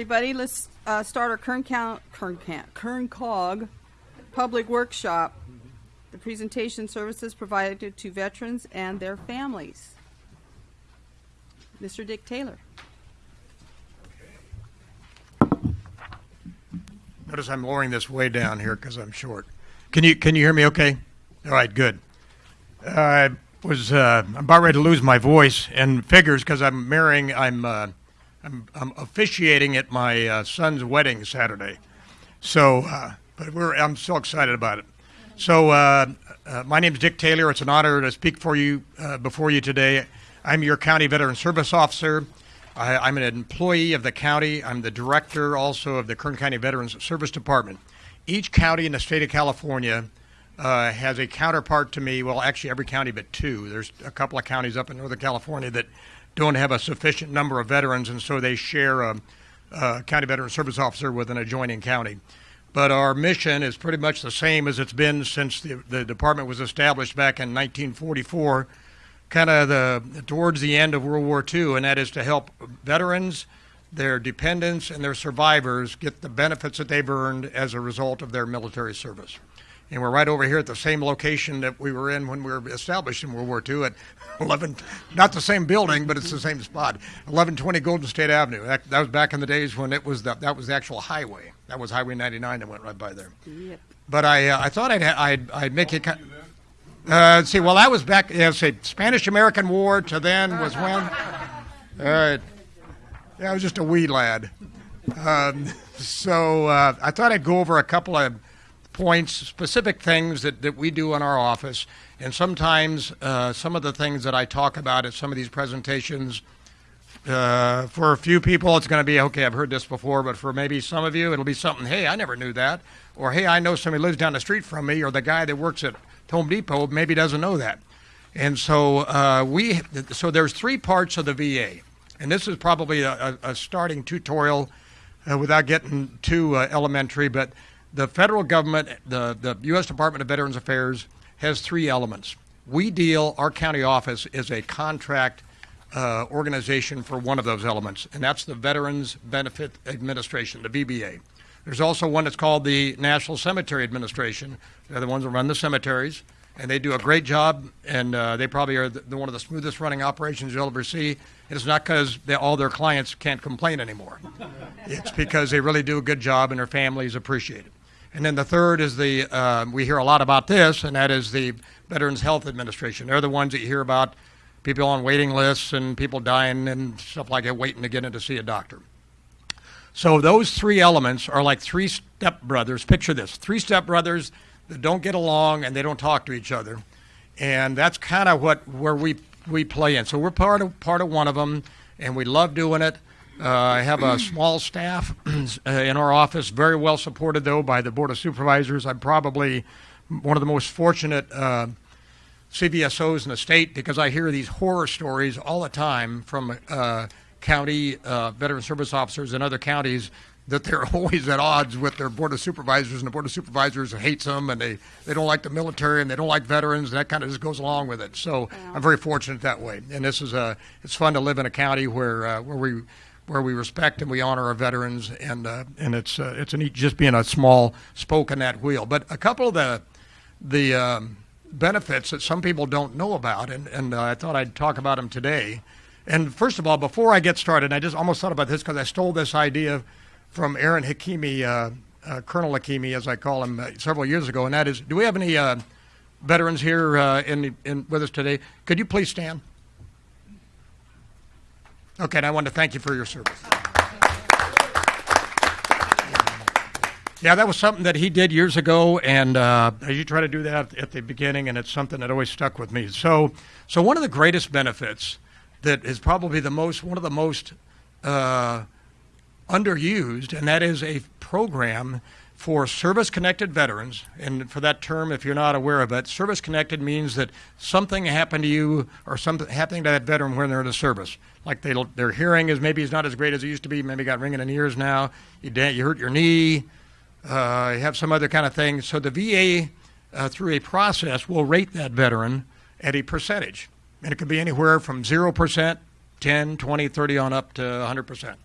Everybody, let's uh, start our Kern, Count, Kern, Count, Kern Cog public workshop. The presentation services provided to veterans and their families. Mr. Dick Taylor. Notice I'm lowering this way down here because I'm short. Can you can you hear me? Okay. All right. Good. I was uh, I'm about ready to lose my voice and figures because I'm marrying. I'm, uh, I'm I'm officiating at my uh, son's wedding Saturday. So, uh, but we're I'm so excited about it. So, uh, uh, my name is Dick Taylor. It's an honor to speak for you before you today. I'm your county veteran service officer. I, am an employee of the county. I'm the director also of the Kern County Veterans Service Department. Each county in the state of California uh, has a counterpart to me. Well, actually, every county but two. There's a couple of counties up in Northern California that don't have a sufficient number of veterans, and so they share a, a county veteran service officer with an adjoining county. But our mission is pretty much the same as it's been since the, the department was established back in 1944 kind of the towards the end of World War II, and that is to help veterans, their dependents, and their survivors get the benefits that they've earned as a result of their military service. And we're right over here at the same location that we were in when we were established in World War II at 11, not the same building, but it's the same spot, 1120 Golden State Avenue. That, that was back in the days when it was the, that was the actual highway. That was Highway 99 that went right by there. Yep. But I, uh, I thought I'd, I'd, I'd make it kind uh, see, well, that was back, yeah, say, Spanish American War to then was when? All right. Yeah, I was just a wee lad. Um, so uh, I thought I'd go over a couple of points, specific things that, that we do in our office. And sometimes uh, some of the things that I talk about at some of these presentations, uh, for a few people, it's going to be, okay, I've heard this before, but for maybe some of you, it'll be something, hey, I never knew that. Or, hey, I know somebody lives down the street from me, or the guy that works at Home Depot maybe doesn't know that. And so uh, we, so there's three parts of the VA, and this is probably a, a starting tutorial uh, without getting too uh, elementary. But the federal government, the the U.S. Department of Veterans Affairs, has three elements. We deal, our county office is a contract uh, organization for one of those elements, and that's the Veterans Benefit Administration, the VBA. There's also one that's called the National Cemetery Administration. They're the ones that run the cemeteries, and they do a great job. And uh, they probably are the, one of the smoothest running operations you'll ever see. It's not because all their clients can't complain anymore. it's because they really do a good job, and their families appreciate it. And then the third is the uh, we hear a lot about this, and that is the Veterans Health Administration. They're the ones that you hear about people on waiting lists and people dying and stuff like that, waiting to get in to see a doctor. So those three elements are like three stepbrothers. Picture this three stepbrothers that don't get along and they don't talk to each other. And that's kind of what where we, we play in. So we're part of, part of one of them, and we love doing it. Uh, I have a small staff in our office, very well supported, though, by the Board of Supervisors. I'm probably one of the most fortunate uh, CVSOs in the state because I hear these horror stories all the time from uh, county uh, veteran service officers in other counties that they're always at odds with their board of supervisors, and the board of supervisors hates them, and they, they don't like the military, and they don't like veterans, and that kind of just goes along with it. So. I'm very fortunate that way, and this is a it's fun to live in a county where uh, where we where we respect and we honor our veterans, and uh, and it's uh, it's neat just being a small spoke in that wheel. But a couple of the the um, benefits that some people don't know about, and and uh, I thought I'd talk about them today and first of all, before I get started, I just almost thought about this because I stole this idea from Aaron Hakimi, uh, uh, Colonel Hakimi, as I call him, uh, several years ago, and that is, do we have any veterans here in, in, with us today? Could you please stand? Okay, and I want to thank you for your service. Yeah, that was something that he did years ago, and uh, you try to do that at the beginning, and it's something that always stuck with me. So, so one of the greatest benefits that is probably the most one of the most uh, underused, and that is a program for service connected veterans. And for that term, if you're not aware of it, service connected means that something happened to you or something happening to that veteran when they're in the service. Like they, their hearing is maybe is not as great as it used to be, maybe got ringing in ears now, you, you hurt your knee, uh, you have some other kind of thing. So the VA, uh, through a process, will rate that veteran at a percentage and it could be anywhere from 0%, 10, 20, 30 on up to 100%.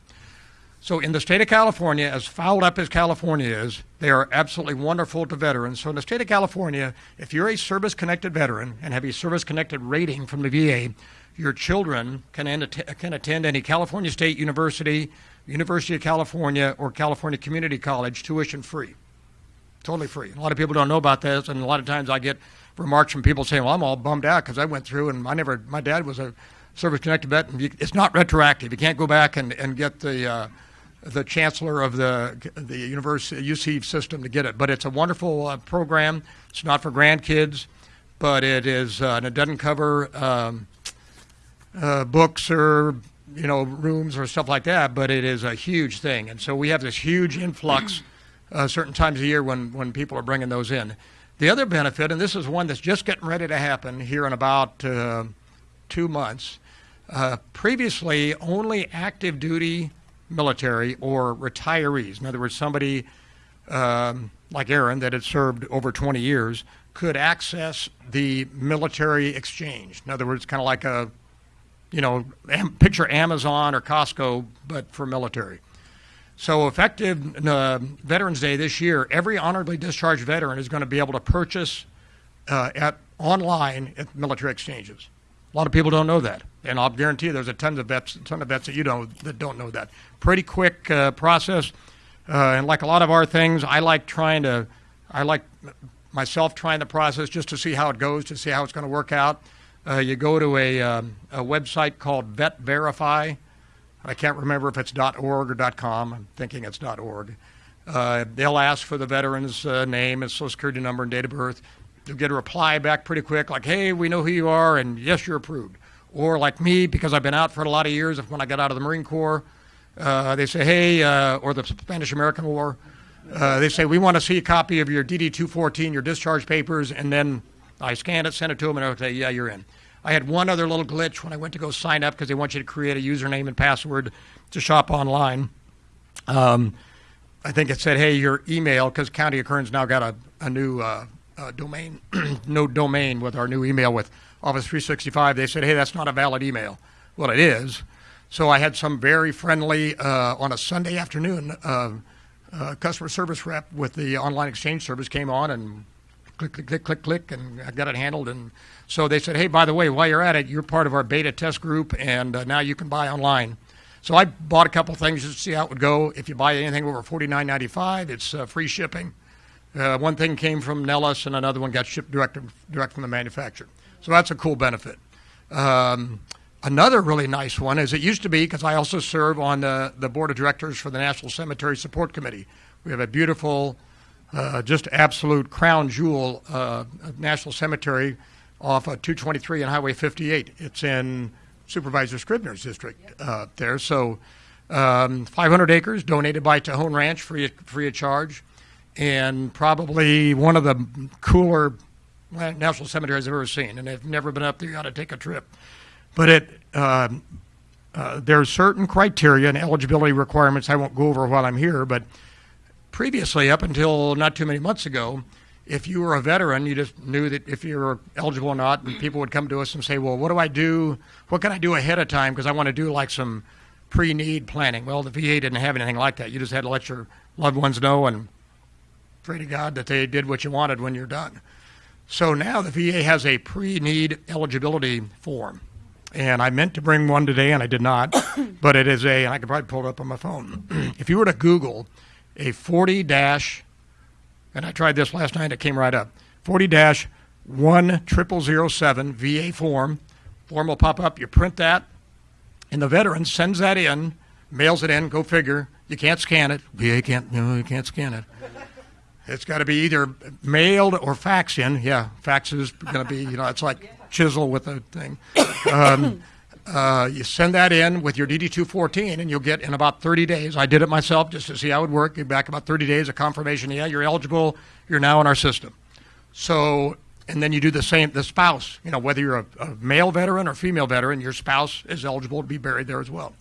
So in the state of California, as fouled up as California is, they are absolutely wonderful to veterans. So in the state of California, if you're a service-connected veteran and have a service-connected rating from the VA, your children can, end, can attend any California State University, University of California, or California Community College tuition free. Totally free. A lot of people don't know about this, and a lot of times I get remarks from people saying, "Well, I'm all bummed out because I went through and I never. My dad was a service-connected vet, and you, it's not retroactive. You can't go back and, and get the uh, the chancellor of the the university UC system to get it. But it's a wonderful uh, program. It's not for grandkids, but it is, uh, and it doesn't cover um, uh, books or you know rooms or stuff like that. But it is a huge thing, and so we have this huge influx uh, certain times a year when when people are bringing those in. The other benefit, and this is one that's just getting ready to happen here in about uh, two months. Uh, previously, only active duty military or retirees, in other words, somebody um, like Aaron that had served over 20 years, could access the military exchange. In other words, kind of like a, you know, picture Amazon or Costco, but for military. So, effective uh, Veterans Day this year, every honorably discharged veteran is going to be able to purchase uh, at online at military exchanges. A lot of people don't know that, and I'll guarantee you there's a ton of vets, a ton of vets that you don't that don't know that. Pretty quick uh, process, uh, and like a lot of our things, I like trying to, I like myself trying the process just to see how it goes, to see how it's going to work out. Uh, you go to a, um, a website called Vet Verify. I can't remember if it's .org or .com. I'm thinking it's .org. Uh, they'll ask for the veteran's uh, name and social security number and date of birth you'll get a reply back pretty quick, like, hey, we know who you are, and yes, you're approved. Or like me, because I've been out for a lot of years, when I got out of the Marine Corps, uh, they say, hey, uh, or the Spanish American War, uh, they say, we want to see a copy of your DD 214, your discharge papers, and then I scan it, send it to them, and they'll say, yeah, you're in. I had one other little glitch when I went to go sign up because they want you to create a username and password to shop online. Um, I think it said, hey, your email, because County of Kern's now got a, a new uh, uh, domain, no domain with our new email with Office 365, they said, hey, that's not a valid email. Well, it is. So I had some very friendly, uh, on a Sunday afternoon, uh, uh, customer service rep with the online exchange service came on and click, click, click, click, click, and I got it handled. And so they said, hey, by the way, while you're at it, you're part of our beta test group, and uh, now you can buy online. So I bought a couple things just to see how it would go. If you buy anything over $49.95, it's uh, free shipping. Uh, one thing came from Nellis, and another one got shipped direct, direct from the manufacturer. So that's a cool benefit. Um, another really nice one is it used to be because I also serve on the, the board of directors for the National Cemetery Support Committee. We have a beautiful, uh, just absolute crown jewel uh, national cemetery off of 223 and Highway 58. It's in Supervisor Scrivner's district uh, there. So um, 500 acres donated by Tejon Ranch free, free of charge and probably one of the cooler national cemeteries I've ever seen. And I've never been up there. You ought to take a trip. But it uh, uh, there are certain criteria and eligibility requirements I won't go over while I'm here. But previously, up until not too many months ago, if you were a veteran, you just knew that if you were eligible or not, and people would come to us and say, "Well, what do I do? What can I do ahead of time? Because I want to do like some pre-need planning." Well, the VA didn't have anything like that. You just had to let your loved ones know and pray to God that they did what you wanted when you're done. So now the VA has a pre need eligibility form. And I meant to bring one today and I did not, but it is a, and I could probably pull it up on my phone. if you were to Google a 40 dash, and I tried this last night, it came right up 40 dash 10007 VA form. Form will pop up, you print that, and the veteran sends that in, mails it in, go figure. You can't scan it. VA can't, no, you can't scan it. It's got to be either mailed or faxed in. Yeah, fax is going to be, you know, it's like chisel with a thing. Um, uh, you send that in with your DD214, and you'll get in about 30 days. I did it myself just to see how it would work. Get back about 30 days of confirmation. Yeah, you're eligible. You're now in our system. So, and then you do the same. The spouse, you know, whether you're a, a male veteran or female veteran, your spouse is eligible to be buried there as well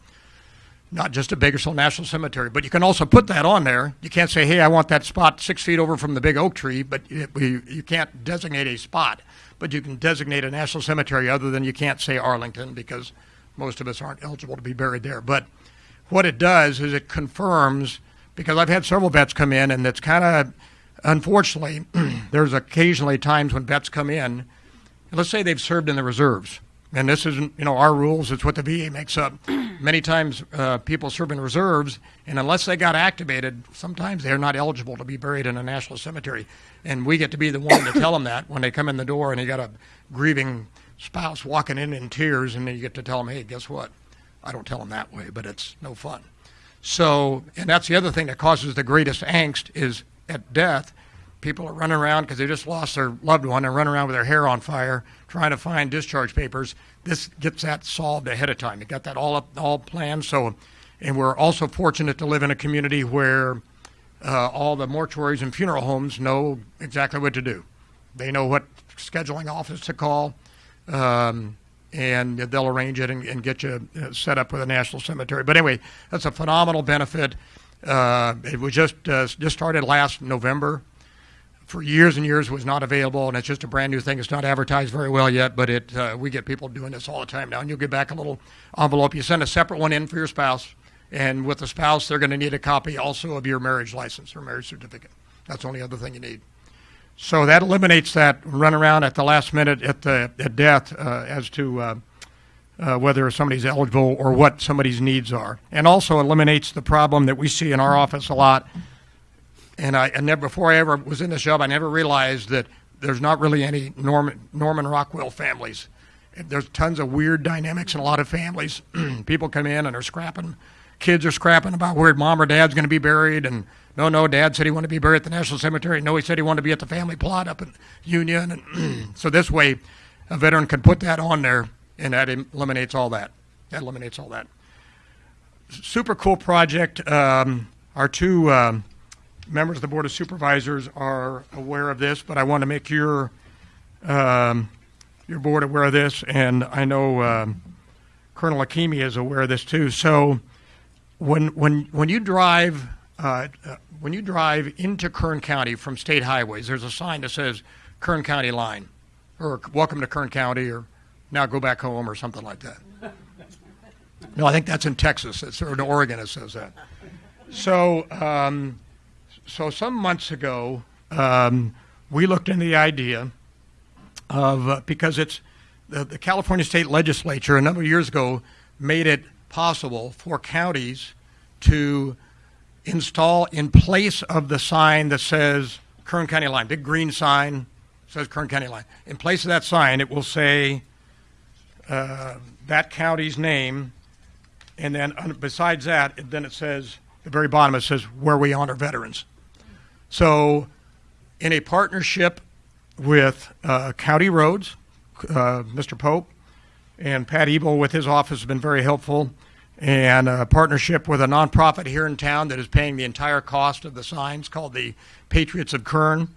not just a Bakersfield National Cemetery. But you can also put that on there. You can't say, hey, I want that spot six feet over from the big oak tree, but it, you can't designate a spot. But you can designate a national cemetery other than you can't say Arlington because most of us aren't eligible to be buried there. But what it does is it confirms because I've had several vets come in, and it's kind of unfortunately there's occasionally times when vets come in. and Let's say they've served in the reserves, and this isn't you know our rules; it's what the VA makes up. Many times, uh, people serve in reserves, and unless they got activated, sometimes they're not eligible to be buried in a national cemetery. And we get to be the one to tell them that when they come in the door, and you got a grieving spouse walking in in tears, and then you get to tell them, "Hey, guess what? I don't tell them that way, but it's no fun." So, and that's the other thing that causes the greatest angst is at death. People are running around because they just lost their loved one and running around with their hair on fire trying to find discharge papers. This gets that solved ahead of time. You got that all up, all planned. So, and we're also fortunate to live in a community where uh, all the mortuaries and funeral homes know exactly what to do. They know what scheduling office to call. Um, and they'll arrange it and, and get you uh, set up with a national cemetery. But anyway, that's a phenomenal benefit. Uh, it was just uh, just started last November. For years and years, was not available, and it's just a brand new thing. It's not advertised very well yet, but it uh, we get people doing this all the time now. And you'll get back a little envelope. You send a separate one in for your spouse, and with the spouse, they're going to need a copy also of your marriage license or marriage certificate. That's the only other thing you need. So that eliminates that run around at the last minute at the at death uh, as to uh, uh, whether somebody's eligible or what somebody's needs are, and also eliminates the problem that we see in our office a lot. And I and never, before I ever was in this job, I never realized that there's not really any Norman Norman Rockwell families. There's tons of weird dynamics in a lot of families. People come in and are scrapping. Kids are scrapping about where mom or dad's going to be buried, and no, no, Dad said he wanted to be buried at the National Cemetery. No, he said he wanted to be at the family plot up in Union. And so this way, a veteran can put that on there, and that eliminates all that. That eliminates all that. Super cool project. Um, our two um, members of the Board of Supervisors are aware of this, but I want to make your um, your board aware of this, and I know um, Colonel Hakimi is aware of this too. So when when when you drive uh, when you drive into Kern County from state highways, there's a sign that says Kern County line, or welcome to Kern County, or now go back home, or something like that. No, I think that's in Texas. It's, or in Oregon it says that. So, um, so some months ago, um, we looked into the idea of uh, because it's the, the California State Legislature a number of years ago made it possible for counties to install in place of the sign that says Kern County Line, big green sign says Kern County Line. In place of that sign, it will say uh, that county's name, and then besides that, then it says the very bottom it says where we honor veterans. So, in a partnership with uh, County Roads, uh, Mr. Pope and Pat Ebel with his office has been very helpful and a partnership with a nonprofit here in town that is paying the entire cost of the signs called the Patriots of Kern,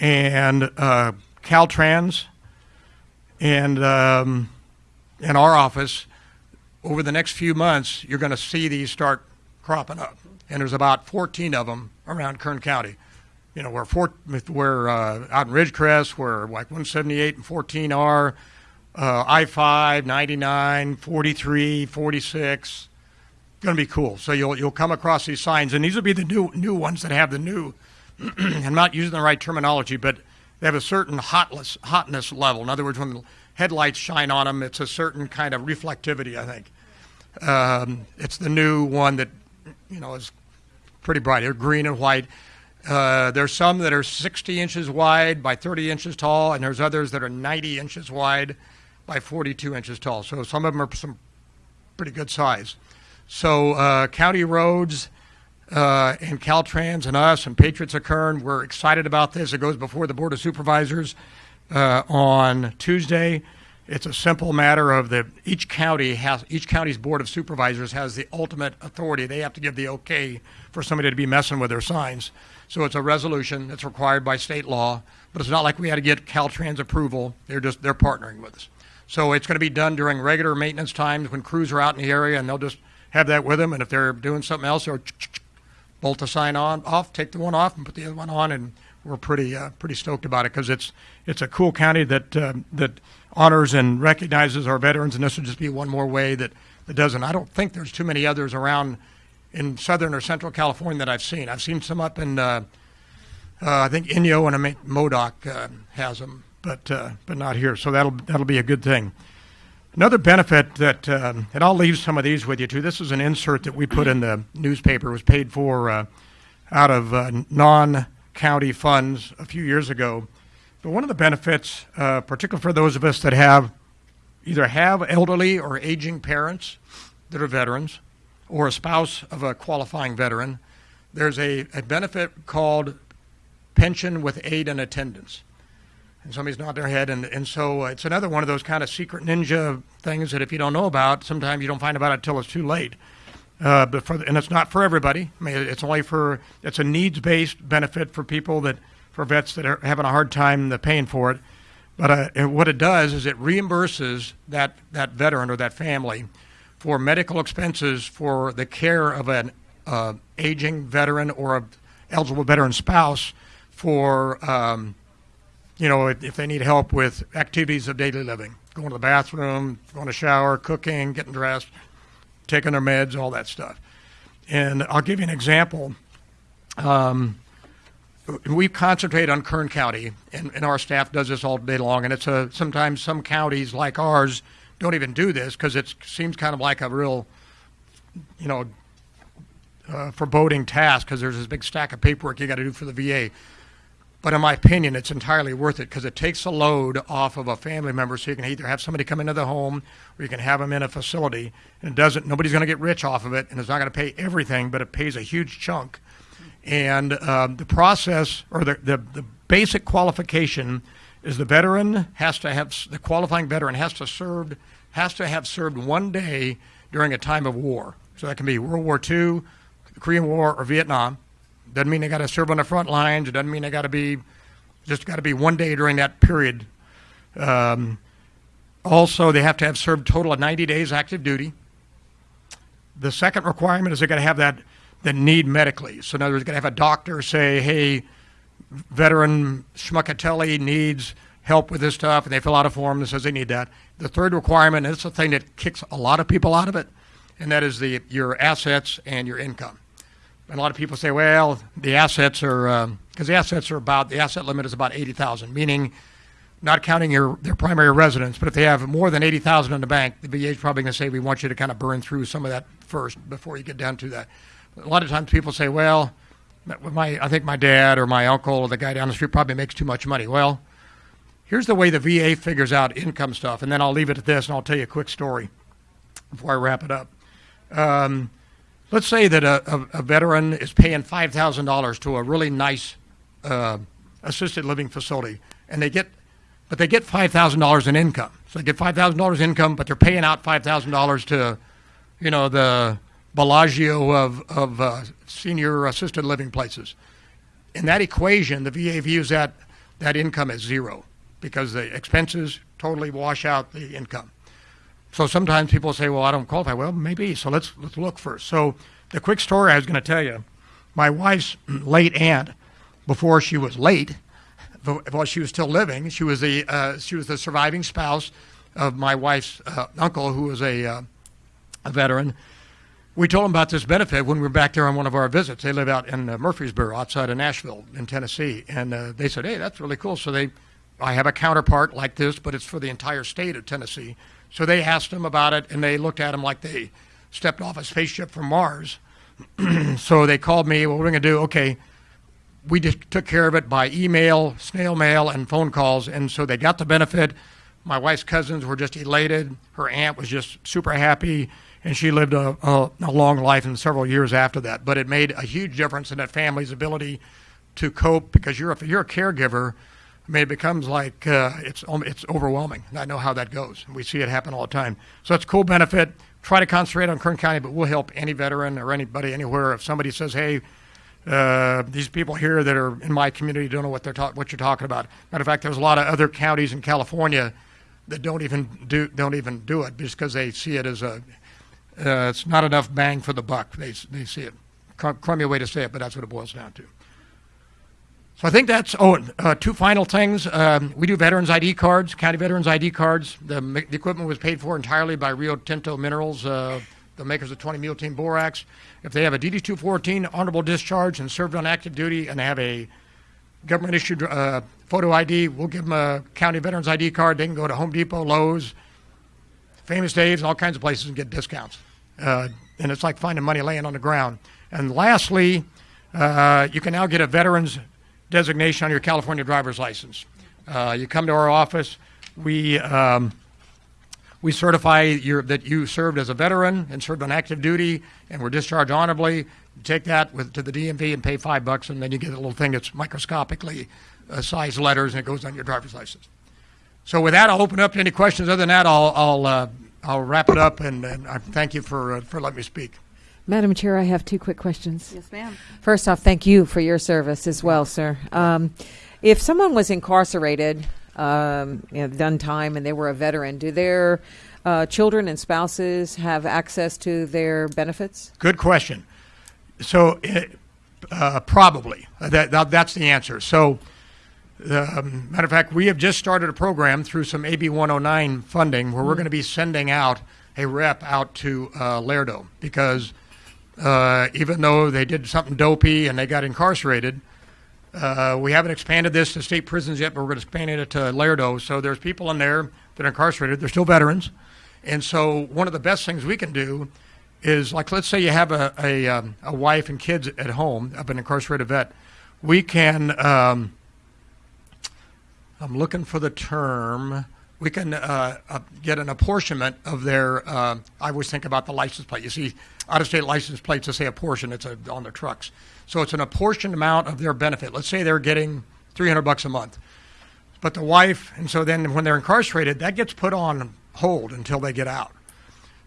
and uh, Caltrans, and um, in our office. Over the next few months, you're going to see these start cropping up, and there's about 14 of them around Kern County. You know, where four, where uh, out in Ridgecrest, where like 178 and 14 are uh, I-5, 99, 43, 46. Going to be cool. So you'll you'll come across these signs, and these will be the new new ones that have the new. I'm not using the right terminology, but they have a certain hotless, hotness level. In other words, when the headlights shine on them, it's a certain kind of reflectivity. I think um, it's the new one that you know is pretty bright. They're green and white. Uh, there's some that are 60 inches wide by 30 inches tall, and there's others that are 90 inches wide by 42 inches tall. So some of them are some pretty good size. So uh, county roads uh, and Caltrans and us and Patriots of Kern, we're excited about this. It goes before the Board of Supervisors uh, on Tuesday. It's a simple matter of that each county has each county's board of supervisors has the ultimate authority. They have to give the okay for somebody to be messing with their signs. So it's a resolution that's required by state law, but it's not like we had to get Caltrans approval. They're just they're partnering with us. So it's going to be done during regular maintenance times when crews are out in the area, and they'll just have that with them. And if they're doing something else, they'll bolt the sign on off, take the one off, and put the other one on. And we're pretty uh, pretty stoked about it because it's it's a cool county that uh, that honors and recognizes our veterans, and this will just be one more way that that doesn't. I don't think there's too many others around in southern or central California that I've seen. I've seen some up in, uh, uh, I think Inyo and Modoc uh, has them, but uh, but not here. So that'll that'll be a good thing. Another benefit that, um, and I'll leave some of these with you too. This is an insert that we put in the newspaper. It was paid for uh, out of uh, non-county funds a few years ago. But one of the benefits, uh, particularly for those of us that have either have elderly or aging parents that are veterans, or a spouse of a qualifying veteran, there's a, a benefit called pension with aid and attendance and somebody's nodding their head. And, and so uh, it's another one of those kind of secret ninja things that if you don't know about, sometimes you don't find about it until it's too late. Uh, but for, and it's not for everybody. I mean, it's only for, it's a needs-based benefit for people that, for vets that are having a hard time the paying for it. But uh, what it does is it reimburses that, that veteran or that family for medical expenses for the care of an uh, aging veteran or a eligible veteran spouse for um, you know, if, if they need help with activities of daily living, going to the bathroom, going to shower, cooking, getting dressed, taking their meds, all that stuff. And I'll give you an example. Um, we concentrate on Kern County, and, and, our staff does this all day long. And it's a sometimes some counties like ours don't even do this because it seems kind of like a real, you know, uh, foreboding task because there's this big stack of paperwork you got to do for the VA. But in my opinion, it's entirely worth it because it takes a load off of a family member. So you can either have somebody come into the home or you can have them in a facility. And it doesn't, nobody's going to get rich off of it and it's not going to pay everything, but it pays a huge chunk. And um, the process or the, the, the basic qualification is the veteran has to have, the qualifying veteran has to serve, has to have served one day during a time of war. So that can be World War II, the Korean War, or Vietnam doesn't mean they got to serve on the front lines. It doesn't mean they got to be just got to be one day during that period. Um, also, they have to have served total of 90 days active duty. The second requirement is they got to have that the need medically. So in other words, got to have a doctor say, "Hey, veteran Schmuckatelli needs help with this stuff," and they fill out a form that says they need that. The third requirement, and it's the thing that kicks a lot of people out of it, and that is the your assets and your income. And a lot of people say, well, the assets are because um, the assets are about the asset limit is about eighty thousand, meaning not counting your their primary residence. But if they have more than eighty thousand in the bank, the VA is probably going to say we want you to kind of burn through some of that first before you get down to that. A lot of times people say, well, my I think my dad or my uncle or the guy down the street probably makes too much money. Well, here's the way the VA figures out income stuff, and then I'll leave it at this, and I'll tell you a quick story before I wrap it up. Um, let's say that a, a, a veteran is paying $5,000 to a really nice uh, assisted living facility, and they get, but they get $5,000 in income. So they get $5,000 income, but they're paying out $5,000 to, you know, the Bellagio of, of uh, senior assisted living places. In that equation, the VA views that, that income as zero because the expenses totally wash out the income. So sometimes people say, well, I don't qualify. Well, maybe. So let's, let's look first. So the quick story I was going to tell you, my wife's late aunt, before she was late, while she was still living, she was the, uh, she was the surviving spouse of my wife's uh, uncle, who was a, uh, a veteran. We told them about this benefit when we were back there on one of our visits. They live out in uh, Murfreesboro, outside of Nashville, in Tennessee, and uh, they said, "Hey, that's really cool." So they, I have a counterpart like this, but it's for the entire state of Tennessee. So they asked him about it, and they looked at him like they stepped off a spaceship from Mars. so they called me. What are going to do? Okay, we just took care of it by email, snail mail, and phone calls, and so they got the benefit. My wife's cousins were just elated. Her aunt was just super happy, and she lived a, a, a long life and several years after that. But it made a huge difference in that family's ability to cope because you're a, you're a caregiver I mean, it becomes like uh, it's it's overwhelming. I know how that goes. We see it happen all the time. So it's a cool benefit. Try to concentrate on Kern County, but we'll help any veteran or anybody anywhere. If somebody says, "Hey, uh, these people here that are in my community don't know what they're ta- what you're talking about." Matter of fact, there's a lot of other counties in California that don't even do don't even do it just because they see it as a uh, it's not enough bang for the buck. They they see it. Crummy way to say it, but that's what it boils down to. So I think that's, oh, uh, two final things. Um, we do veterans ID cards, county veterans ID cards. The, the equipment was paid for entirely by Rio Tinto Minerals, uh, the makers of 20 Mule Team Borax. If they have a DD 214 honorable discharge and served on active duty and they have a government issued uh, photo ID, we'll give them a county veterans ID card. They can go to Home Depot, Lowe's, Famous Dave's, and all kinds of places and get discounts. Uh, and it's like finding money laying on the ground. And lastly, uh, you can now get a veterans designation on your California driver's license. Uh, you come to our office, we um, we certify your, that you served as a veteran and served on active duty and were discharged honorably. You take that with, to the DMV and pay five bucks, and then you get a little thing that's microscopically uh, sized letters, and it goes on your driver's license. So with that, I'll open up to any questions. Other than that, I'll I'll, uh, I'll wrap it up, and, and I thank you for uh, for letting me speak. Madam Chair, I have two quick questions. Yes, ma'am. First off, thank you for your service as well, sir. Um, if someone was incarcerated, um, you know, done time, and they were a veteran, do their uh, children and spouses have access to their benefits? Good question. So, it, uh, probably that, that that's the answer. So, um, matter of fact, we have just started a program through some AB 109 funding where we're going to be sending out a rep out to uh, Lerdo because uh, even though they did something dopey and they got incarcerated, uh, we haven't expanded this to state prisons yet, but we're going to expand it to Lerdo. So there's people in there that are incarcerated. They're still veterans, and so one of the best things we can do is like let's say you have a a, um, a wife and kids at home of an incarcerated vet, we can. Um, I'm looking for the term. We can uh, uh, get an apportionment of their. Uh, I always think about the license plate. You see, out-of-state license plates that say apportion. It's a, on their trucks, so it's an apportioned amount of their benefit. Let's say they're getting 300 bucks a month, but the wife, and so then when they're incarcerated, that gets put on hold until they get out.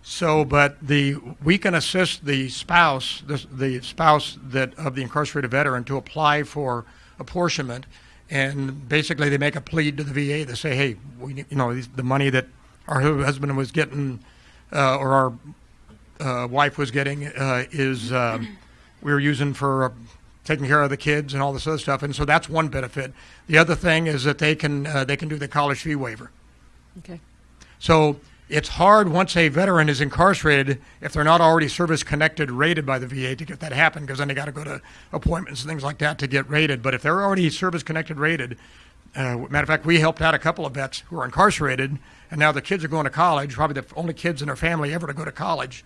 So, but the we can assist the spouse, the, the spouse that of the incarcerated veteran, to apply for apportionment, and basically they make a plea to the VA. They say, "Hey, we, you know, the money that our husband was getting, uh, or our uh, wife was getting, uh, is um, we were using for uh, taking care of the kids and all this other stuff." And so that's one benefit. The other thing is that they can uh, they can do the college fee waiver. Okay. So it's hard once a veteran is incarcerated if they're not already service connected rated by the VA to get that happen because then they got to go to appointments and things like that to get rated. But if they're already service connected rated, uh, matter of fact, we helped out a couple of vets who are incarcerated, and now the kids are going to college. Probably the only kids in their family ever to go to college.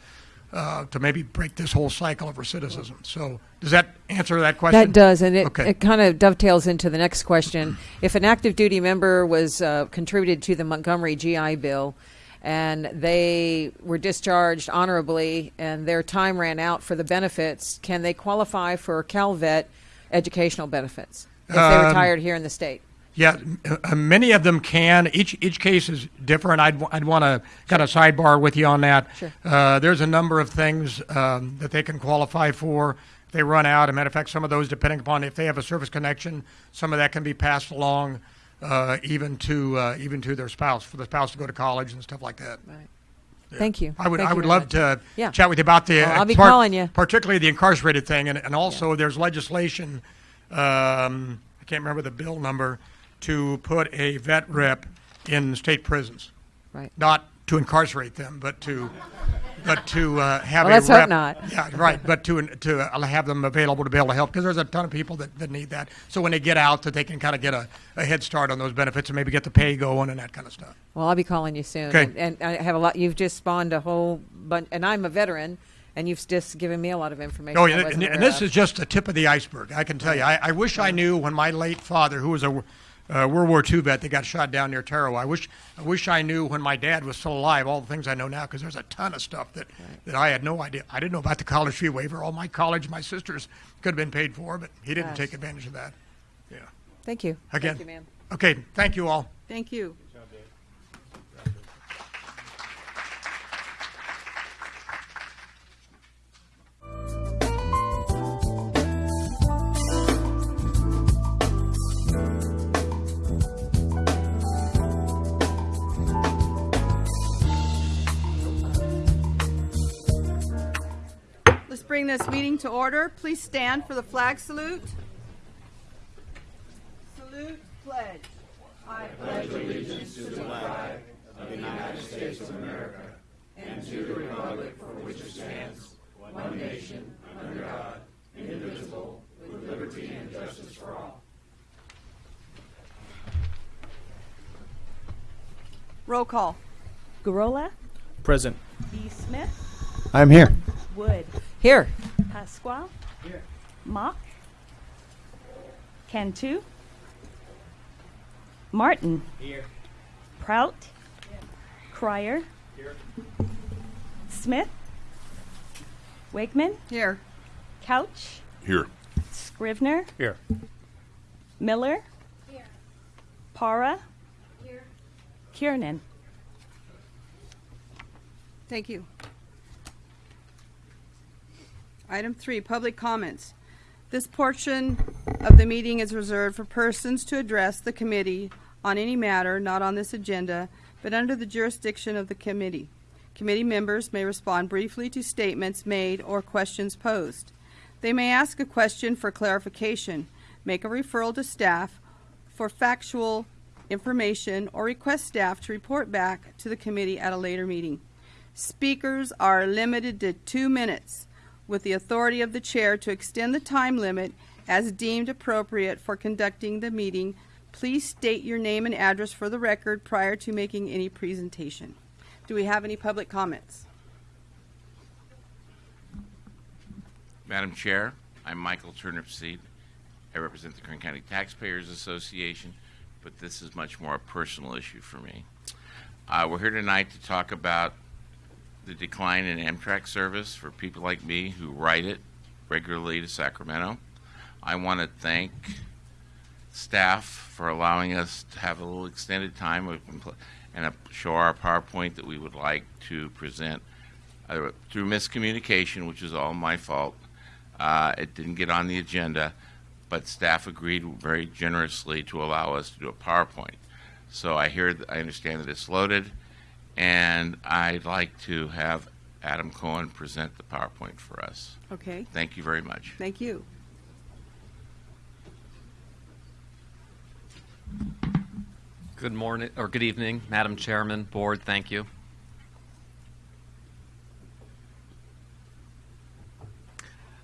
Uh, to maybe break this whole cycle of recidivism. So, does that answer that question? That does, and it, Okay. it kind of dovetails into the next question. If an active duty member was uh, contributed to the Montgomery GI Bill and they were discharged honorably and their time ran out for the benefits, can they qualify for CalVet educational benefits if they Um, retired here in the state? Yeah, uh, many of them can. Each each case is different. I'd I'd want to kind of sidebar with you on that. Sure. Uh, there's a number of things um, that they can qualify for. They run out, a matter of fact, some of those, depending upon if they have a service connection, some of that can be passed along, uh, even to uh, even to their spouse for the spouse to go to college and stuff like that. Right. Thank you. I would Thank I would love much. to Yeah. chat with you about the. Well, I'll be part- calling you. Particularly the incarcerated thing, and, and also there's legislation. Um, I can't remember the bill number to put a vet rep in state prisons, Right. not to incarcerate them, but to. But to uh, have Well, a let's hope not. yeah, right. But to to uh, have them available to be able to help because there's a ton of people that, that need that. So when they get out, that they can kind of get a, a head start on those benefits and maybe get the pay going and that kind of stuff. Well, I'll be calling you soon. Okay. And, and I have a lot. You've just spawned a whole bunch, and I'm a veteran, and you've just given me a lot of information. Oh, yeah, and, and this of. is just the tip of the iceberg. I can tell you. I, I wish I knew when my late father, who was a uh, World War II vet that got shot down near Tarawa, I wish I wish I knew when my dad was still alive all the things I know now because there's a ton of stuff that, that I had no idea. I didn't know about the college fee waiver. All my college, my sisters could have been paid for, but he didn't Yes. take advantage of that. Yeah. Thank you. Again. Thank you, ma'am. Okay. Thank you all. Thank you. Bring this meeting to order. Please stand for the flag salute. Salute, pledge. I pledge allegiance to the flag of the United States of America and to the republic for which it stands, one nation, under God, indivisible, with liberty and justice for all. Roll call. Gorola, Present. B. Smith, I'm here. Wood, Here. Pasquale, Here. Mock, Cantu, Martin, Here. Prout, Crier, Here. Smith, Wakeman, Here. Couch, Here. Scrivner, Here. Miller, Here. Para, Here. Kiernan. Thank you. Item three, public comments. This portion of the meeting is reserved for persons to address the committee on any matter not on this agenda, but under the jurisdiction of the committee. Committee members may respond briefly to statements made or questions posed. They may ask a question for clarification, make a referral to staff for factual information, or request staff to report back to the committee at a later meeting. Speakers are limited to two minutes, with the authority of the chair to extend the time limit as deemed appropriate for conducting the meeting. Please state your name and address for the record prior to making any presentation. Do we have any public comments? Madam Chair, I'm Michael Turnipseed. I represent the Kern County Taxpayers Association, but this is much more a personal issue for me. Uh, we're here tonight to talk about the decline in Amtrak service for people like me who ride it regularly to Sacramento. I want to thank staff for allowing us to have a little extended time and show our PowerPoint that we would like to present uh, through miscommunication, which is all my fault. Uh, it didn't get on the agenda, but staff agreed very generously to allow us to do a PowerPoint. So I hear, I understand that it's loaded, and I'd like to have Adam Cohen present the PowerPoint for us. Okay, Thank you very much. thank you. Good morning, or good evening, Madam Chairman, Board, thank you.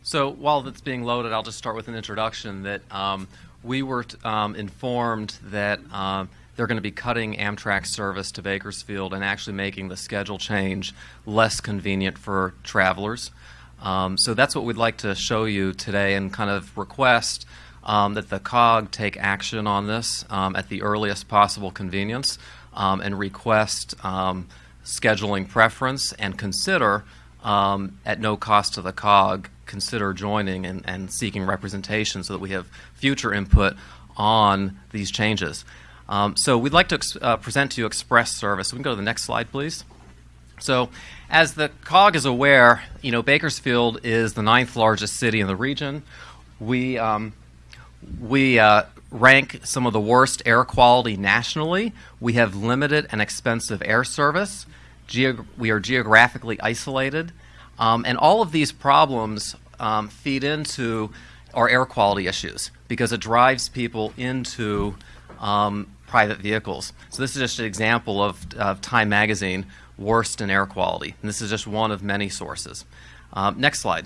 So while that's being loaded, I'll just start with an introduction that um, we were um, informed that um, they're going to be cutting Amtrak service to Bakersfield and actually making the schedule change less convenient for travelers. Um, so that's what we'd like to show you today and kind of request um, that the COG take action on this um, at the earliest possible convenience um, and request um, scheduling preference and consider, um, at no cost to the COG, consider joining and, and seeking representation so that we have future input on these changes. Um, so we'd like to uh, present to you Express Service. We can go to the next slide, please. So, as the COG is aware, you know Bakersfield is the ninth largest city in the region. We um, we uh, rank some of the worst air quality nationally. We have limited and expensive air service. Geog- we are geographically isolated. Um, and all of these problems um, feed into our air quality issues because it drives people into um, private vehicles. So, this is just an example of, of Time Magazine worst in air quality. And this is just one of many sources. Um, next slide.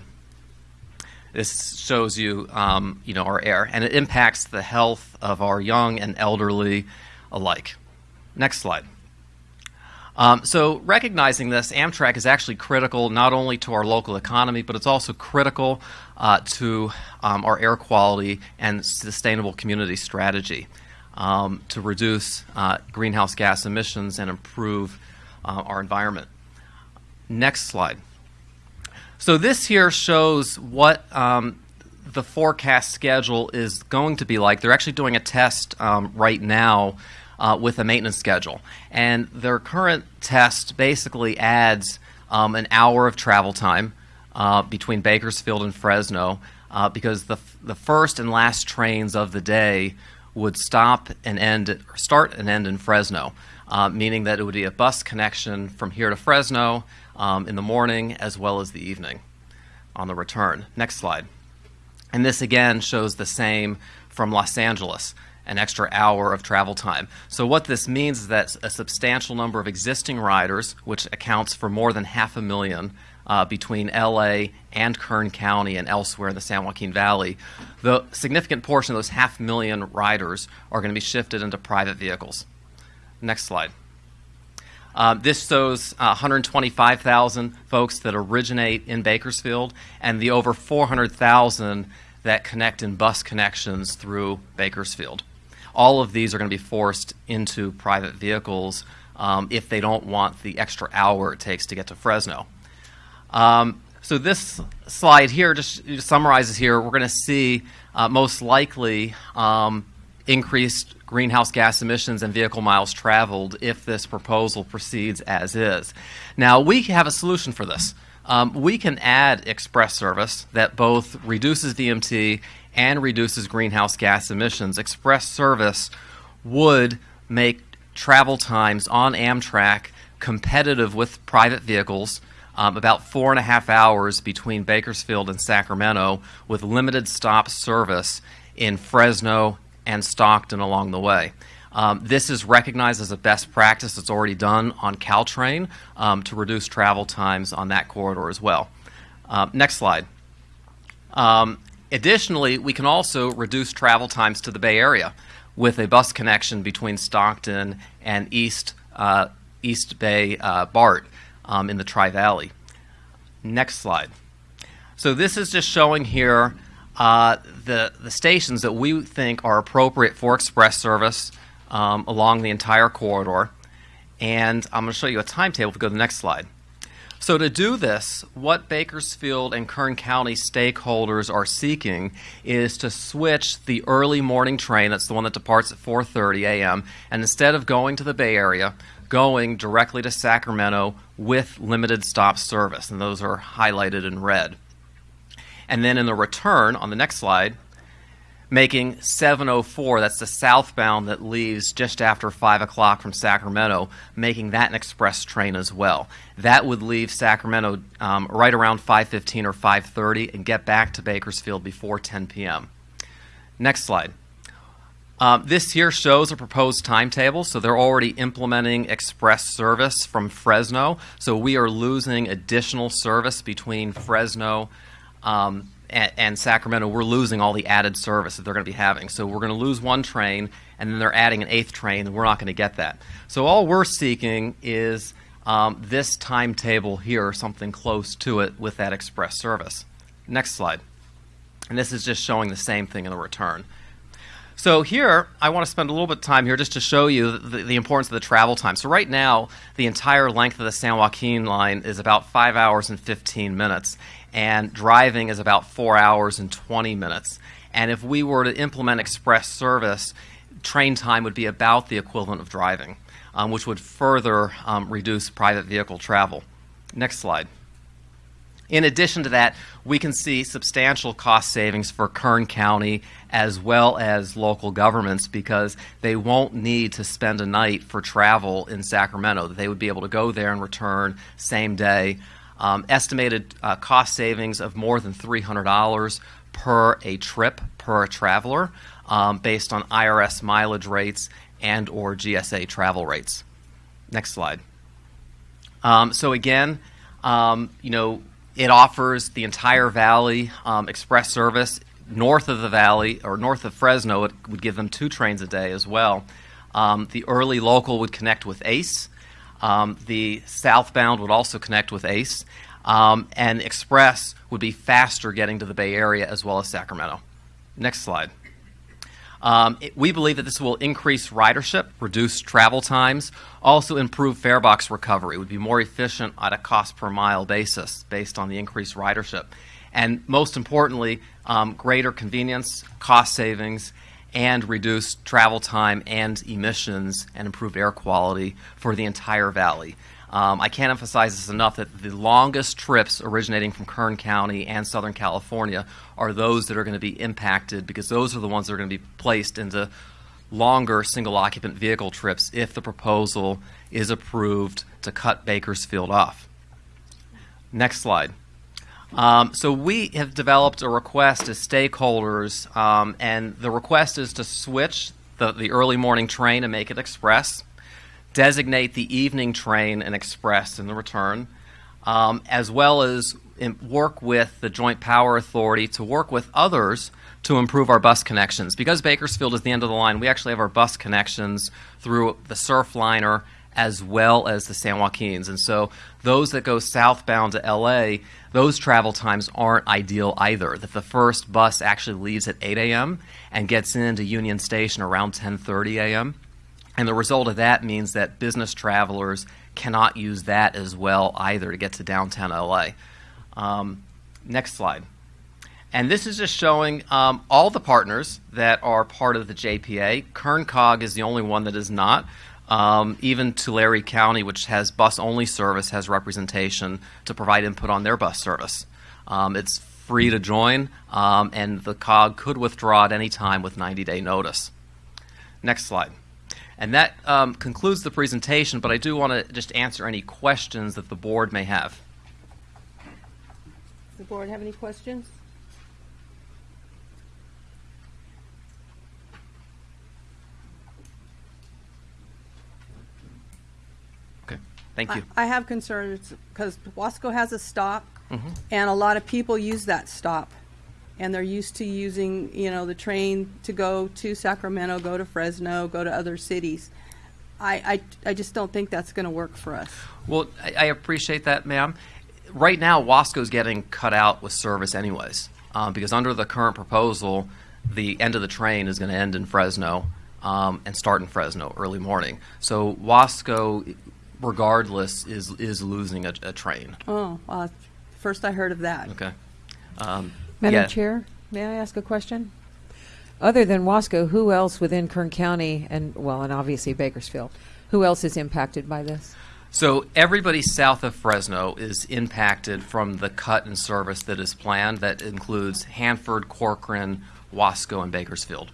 This shows you, um, you know, our air, and it impacts the health of our young and elderly alike. Next slide. Um, so, recognizing this, Amtrak is actually critical not only to our local economy, but it's also critical uh, to um, our air quality and sustainable community strategy um, to reduce uh, greenhouse gas emissions and improve uh, our environment. Next slide. So this here shows what um, the forecast schedule is going to be like. They're actually doing a test um, right now uh, with a maintenance schedule, and their current test basically adds um, an hour of travel time uh, between Bakersfield and Fresno uh, because the the first and last trains of the day would stop and end, start and end in Fresno, uh, meaning that it would be a bus connection from here to Fresno um, in the morning as well as the evening on the return. Next slide. And this again shows the same from Los Angeles. an extra hour of travel time. So what this means is that a substantial number of existing riders, which accounts for more than half a million uh, between LA and Kern County and elsewhere in the San Joaquin Valley, the significant portion of those half million riders are going to be shifted into private vehicles. Next slide. Um, this shows uh, 125,000 folks that originate in Bakersfield and the over 400,000 that connect in bus connections through Bakersfield. All of these are going to be forced into private vehicles um, if they don't want the extra hour it takes to get to Fresno. Um, so this slide here just, summarizes here. We're going to see uh, most likely um, increased greenhouse gas emissions and vehicle miles traveled if this proposal proceeds as is. Now, we have a solution for this. Um, we can add express service that both reduces VMT and reduces greenhouse gas emissions. Express service would make travel times on Amtrak competitive with private vehicles. Um, about four and a half hours between Bakersfield and Sacramento, with limited stop service in Fresno and Stockton along the way. Um, this is recognized as a best practice that's already done on Caltrain um, to reduce travel times on that corridor as well. Um, next slide. Um, additionally, we can also reduce travel times to the Bay Area with a bus connection between Stockton and East, uh, East Bay uh, BART um, in the Tri Valley. Next slide. So this is just showing here uh, the, the stations that we think are appropriate for express service um, along the entire corridor. And I'm going to show you a timetable if go to the next slide. So to do this, what Bakersfield and Kern County stakeholders are seeking is to switch the early morning train, that's the one that departs at 4:30 a.m., and instead of going to the Bay Area, going directly to Sacramento with limited stop service, and those are highlighted in red. And then in the return on the next slide, making 704, that's the southbound that leaves just after 5 o'clock from Sacramento, making that an express train as well. That would leave Sacramento um, right around 5.15 or 5.30 and get back to Bakersfield before 10 p.m. Next slide. Um, this here shows a proposed timetable, so they're already implementing express service from Fresno. So we are losing additional service between Fresno um, and, and, Sacramento. We're losing all the added service that they're going to be having. So we're going to lose one train, and then they're adding an eighth train, and we're not going to get that. So all we're seeking is um, this timetable here, or something close to it, with that express service. Next slide. And this is just showing the same thing in the return. So here, I want to spend a little bit of time here just to show you the, the, importance of the travel time. So right now, the entire length of the San Joaquin line is about 5 hours and 15 minutes, and driving is about 4 hours and 20 minutes. And if we were to implement express service, train time would be about the equivalent of driving, um, which would further um, reduce private vehicle travel. Next slide. In addition to that, we can see substantial cost savings for Kern County as well as local governments because they won't need to spend a night for travel in Sacramento. They would be able to go there and return same day. Um, estimated uh, cost savings of more than $300 per a trip per traveler um, based on IRS mileage rates and or GSA travel rates. Next slide. Um, so again, um, you know, it offers the entire valley um, express service. North of the valley, or north of Fresno, it would give them two trains a day as well. Um, the early local would connect with ACE. Um, the southbound would also connect with ACE. Um, and Express would be faster getting to the Bay Area as well as Sacramento. Next slide. Um, it, we believe that this will increase ridership, reduce travel times, also improve fare box recovery. It would be more efficient at a cost per mile basis based on the increased ridership. And most importantly, um, greater convenience, cost savings, and reduce travel time and emissions and improve air quality for the entire valley. Um, I can't emphasize this enough that the longest trips originating from Kern County and Southern California are those that are going to be impacted because those are the ones that are going to be placed into longer single occupant vehicle trips if the proposal is approved to cut Bakersfield off. Next slide. Um, so we have developed a request to stakeholders, um, and the request is to switch the, the early morning train and make it express, designate the evening train and express in the return, um, as well as in, work with the Joint Power Authority to work with others to improve our bus connections. Because Bakersfield is the end of the line, we actually have our bus connections through the Surfliner as well as the San Joaquins. And so those that go southbound to LA, those travel times aren't ideal either. That the first bus actually leaves at 8 a.m. and gets into Union Station around 10:30 a.m. And the result of that means that business travelers cannot use that as well either to get to downtown LA. Um, next slide. And this is just showing um, all the partners that are part of the JPA. Kern Cog is the only one that is not. Um, even Tulare County, which has bus only service, has representation to provide input on their bus service. Um, it's free to join, um, and the COG could withdraw at any time with 90 day notice. Next slide. And that um, concludes the presentation, but I do want to just answer any questions that the board may have. Does the board have any questions? Okay, thank you. I I have concerns because Wasco has a stop, Mm-hmm. and a lot of people use that stop. And they're used to using, you know, the train to go to Sacramento, go to Fresno, go to other cities. I, I, I just don't think that's going to work for us. Well, I, I appreciate that, ma'am. Right now, Wasco's getting cut out with service, anyways, um, because under the current proposal, the end of the train is going to end in Fresno um, and start in Fresno early morning. So Wasco, regardless, is is losing a, a train. Oh, uh, first I heard of that. Okay. Um, Madam yeah. Chair, may I ask a question? Other than Wasco, who else within Kern County and, well, and obviously Bakersfield, who else is impacted by this? So everybody south of Fresno is impacted from the cut in service that is planned. That includes Hanford, Corcoran, Wasco, and Bakersfield.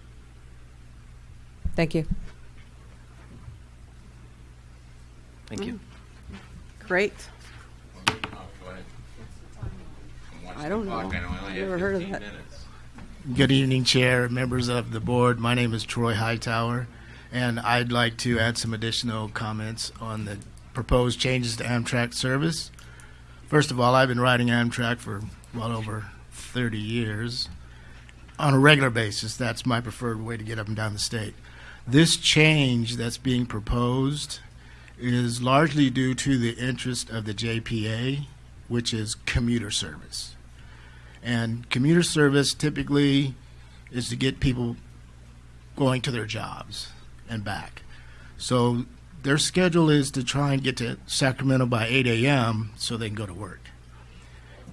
Thank you. Thank you. Mm. Great. Oh, go ahead. I'm watching I don't know. I only I've never heard of that. Good evening, Chair, members of the board. My name is Troy Hightower, and I'd like to add some additional comments on the proposed changes to Amtrak service. First of all, I've been riding Amtrak for well over 30 years on a regular basis. That's my preferred way to get up and down the state. This change that's being proposed is largely due to the interest of the JPA, which is commuter service. And commuter service typically is to get people going to their jobs and back. So their schedule is to try and get to Sacramento by 8 a.m. so they can go to work.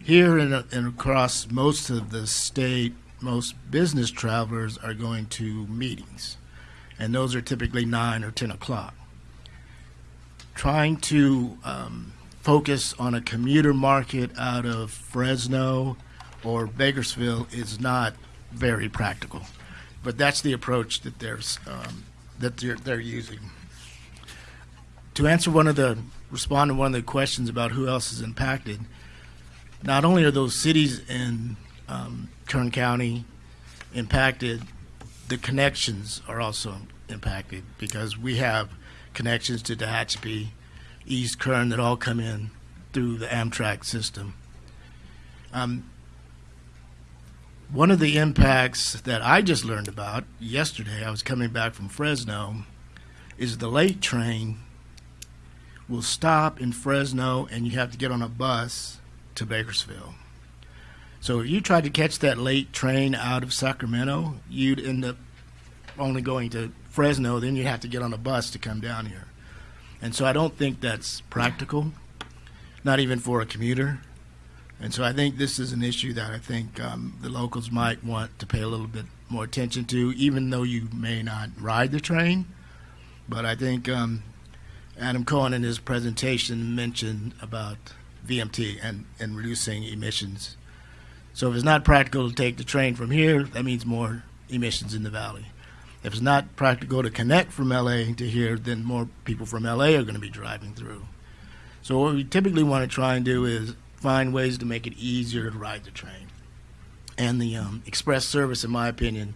Here and, across most of the state, most business travelers are going to meetings, and those are typically 9 or 10 o'clock. Trying to um, focus on a commuter market out of Fresno or Bakersfield is not very practical. But that's the approach that there's um, that they're, they're using. To answer one of the respond to one of the questions about who else is impacted, not only are those cities in um, Kern County impacted, the connections are also impacted because we have connections to Tehachapi, East Kern that all come in through the Amtrak system. Um, one of the impacts that I just learned about yesterday, I was coming back from Fresno, is the late train will stop in Fresno and you have to get on a bus to Bakersfield. So if you tried to catch that late train out of Sacramento, you'd end up only going to Fresno, then you'd have to get on a bus to come down here. And so I don't think that's practical, not even for a commuter. And so I think this is an issue that I think um, the locals might want to pay a little bit more attention to, even though you may not ride the train. But I think um, Adam Cohen in his presentation mentioned about VMT and, and reducing emissions. So if it's not practical to take the train from here, that means more emissions in the valley. If it's not practical to connect from LA to here, then more people from LA are going to be driving through. So what we typically want to try and do is find ways to make it easier to ride the train. And the um, express service, in my opinion,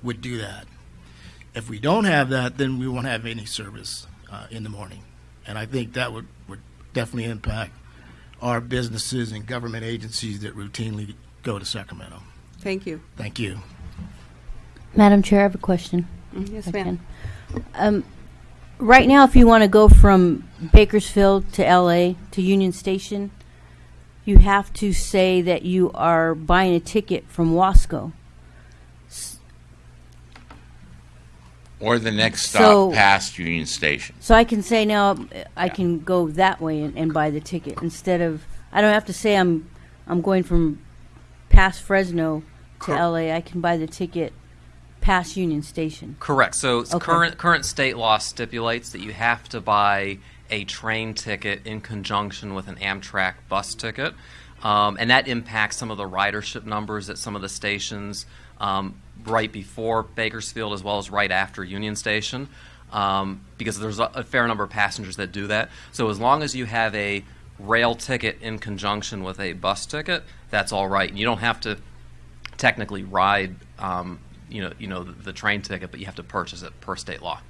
would do that. If we don't have that, then we won't have any service uh, in the morning. And I think that would, would definitely impact our businesses and government agencies that routinely go to Sacramento. Thank you. Thank you. Madam Chair, I have a question. Yes, ma'am. Um, right now, if you want to go from Bakersfield to LA to Union Station, you have to say that you are buying a ticket from Wasco. Or the next So- stop past Union Station. So I can say now I can go that way and, and buy the ticket instead of I don't have to say I'm I'm going from past Fresno to Cor- LA. I can buy the ticket past Union Station. Correct. So Okay. current current state law stipulates that you have to buy a train ticket in conjunction with an Amtrak bus ticket, um, and that impacts some of the ridership numbers at some of the stations um, right before Bakersfield as well as right after Union Station, um, because there's a, a fair number of passengers that do that. So as long as you have a rail ticket in conjunction with a bus ticket, that's all right. You don't have to technically ride, um, you know, you know, the, the train ticket, but you have to purchase it per state law.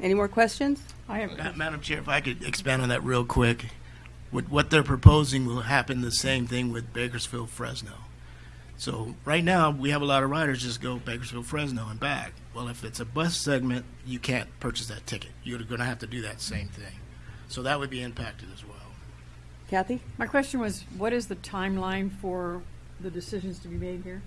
Any more questions? I Ma- Madam Chair, if I could expand on that real quick. What, what they're proposing will happen the same thing with Bakersfield Fresno. So right now, we have a lot of riders just go Bakersfield Fresno and back. Well, if it's a bus segment, you can't purchase that ticket. You're going to have to do that same thing. So that would be impacted as well. Kathy? My question was, what is the timeline for the decisions to be made here?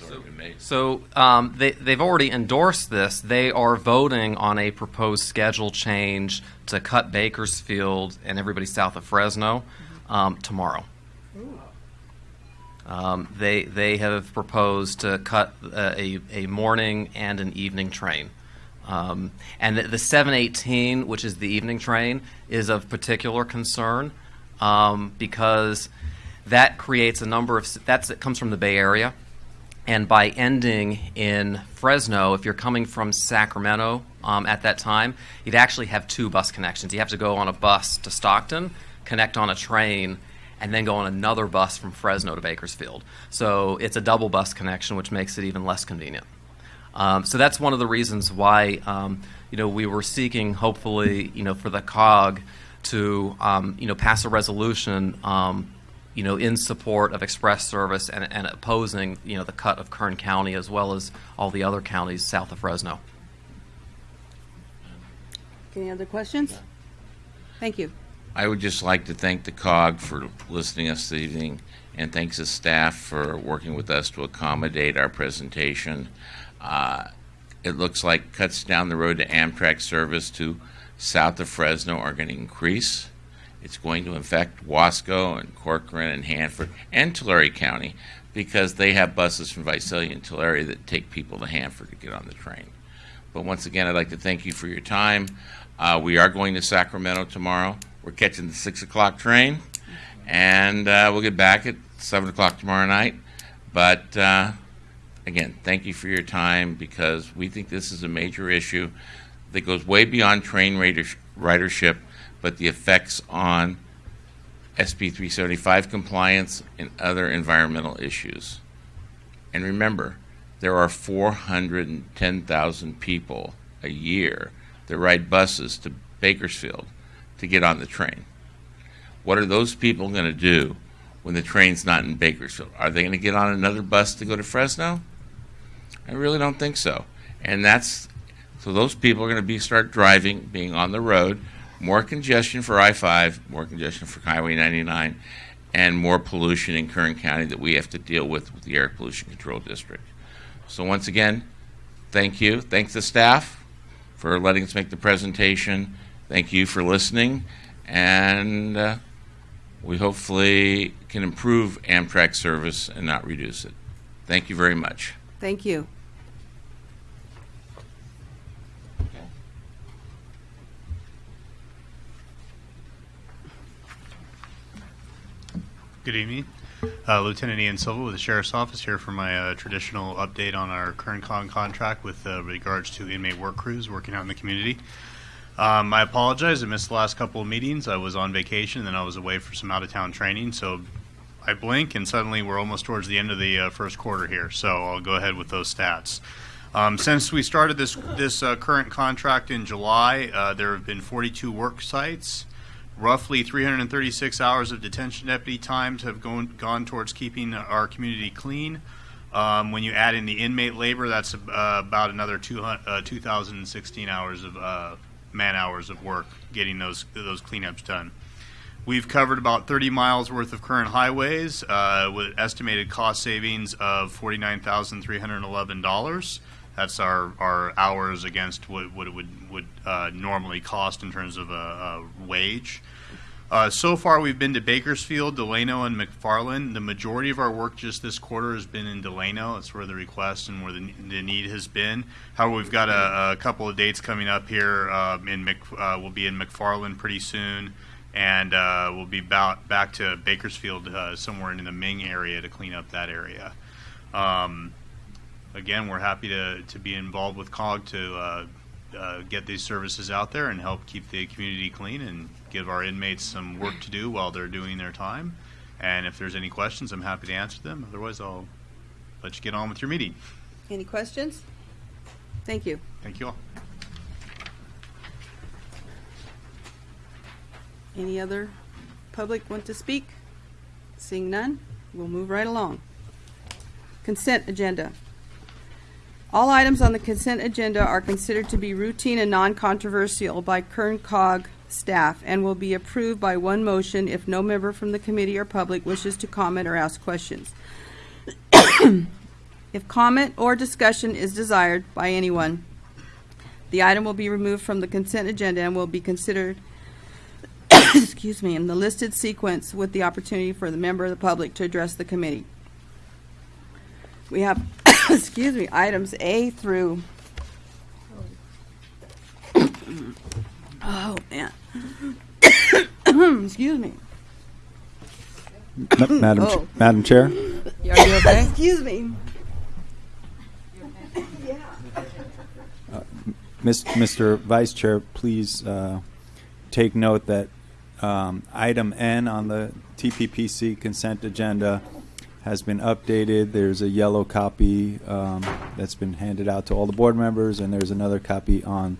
It's already been made. So um, they, they've already endorsed this. They are voting on a proposed schedule change to cut Bakersfield and everybody south of Fresno um, tomorrow. Um, they they have proposed to cut uh, a a morning and an evening train, um, and the, the 718, which is the evening train, is of particular concern um, because that creates a number of that's it comes from the Bay Area, and by ending in Fresno, if you're coming from Sacramento um, at that time, you'd actually have two bus connections. You have to go on a bus to Stockton, connect on a train, and then go on another bus from Fresno to Bakersfield. So it's a double bus connection, which makes it even less convenient. Um, so that's one of the reasons why um, you know we were seeking, hopefully, you know, for the COG to um, you know pass a resolution, um, you know, in support of express service and, and opposing you know the cut of Kern County as well as all the other counties south of Fresno. Any other questions? Thank you. I would just like to thank the COG for listening to us this evening, and thanks to staff for working with us to accommodate our presentation. Uh, it looks like cuts down the road to Amtrak service to south of Fresno are going to increase. It's going to affect Wasco and Corcoran and Hanford and Tulare County because they have buses from Visalia and Tulare that take people to Hanford to get on the train. But once again, I'd like to thank you for your time. Uh, we are going to Sacramento tomorrow. We're catching the six o'clock train, and uh, we'll get back at seven o'clock tomorrow night. But uh, again, thank you for your time because we think this is a major issue that goes way beyond train ridership, but the effects on SB 375 compliance and other environmental issues. And remember, there are 410,000 people a year that ride buses to Bakersfield to get on the train. What are those people going to do when the train's not in Bakersfield? Are they going to get on another bus to go to Fresno? I really don't think so. And that's so those people are going to be start driving, being on the road, more congestion for I-5, more congestion for Highway 99, and more pollution in Kern County that we have to deal with with the Air Pollution Control District. So once again, thank you. Thanks the staff for letting us make the presentation. Thank you for listening, and uh, we hopefully can improve Amtrak service and not reduce it. Thank you very much. Thank you. Good evening. Uh, Lieutenant Ian Silva with the Sheriff's Office here for my uh, traditional update on our current con contract with uh, regards to inmate work crews working out in the community. Um, I apologize. I missed the last couple of meetings. I was on vacation and then I was away for some out of town training. So I blink and suddenly we're almost towards the end of the uh, first quarter here. So I'll go ahead with those stats. Um, since we started this this uh, current contract in July, uh, there have been 42 work sites. Roughly 336 hours of detention deputy times have gone gone towards keeping our community clean. Um, when you add in the inmate labor, that's uh, about another 200, uh, 2,016 hours of uh, man hours of work getting those those cleanups done. We've covered about 30 miles worth of current highways uh, with estimated cost savings of $49,311. That's our, our hours against what, what it would, would uh, normally cost in terms of a, a wage. Uh, so far, we've been to Bakersfield, Delano, and McFarland. The majority of our work just this quarter has been in Delano. That's where the request and where the, the need has been. However, we've got a, a couple of dates coming up here. Um, in Mc, uh, we'll be in McFarland pretty soon, and uh, we'll be about back to Bakersfield uh, somewhere in the Ming area to clean up that area. Um, again, we're happy to, to be involved with COG to uh, uh, get these services out there and help keep the community clean and give our inmates some work to do while they're doing their time. And if there's any questions, I'm happy to answer them. Otherwise, I'll let you get on with your meeting. Any questions? Thank you. Thank you all. Any other public want to speak? Seeing none, we'll move right along. Consent agenda. All items on the consent agenda are considered to be routine and non-controversial by Kern Cog staff and will be approved by one motion if no member from the committee or public wishes to comment or ask questions. If comment or discussion is desired by anyone, the item will be removed from the consent agenda and will be considered excuse me, in the listed sequence with the opportunity for the member of the public to address the committee. We have, excuse me, items A through. Oh, man. Excuse me. Ma- Madam, Ch- Oh. Madam Chair, Are you okay? Excuse me. Mis- Mr. Vice Chair, please uh, take note that um, item N on the TPPC consent agenda has been updated. There's a yellow copy um, that's been handed out to all the board members, and there's another copy on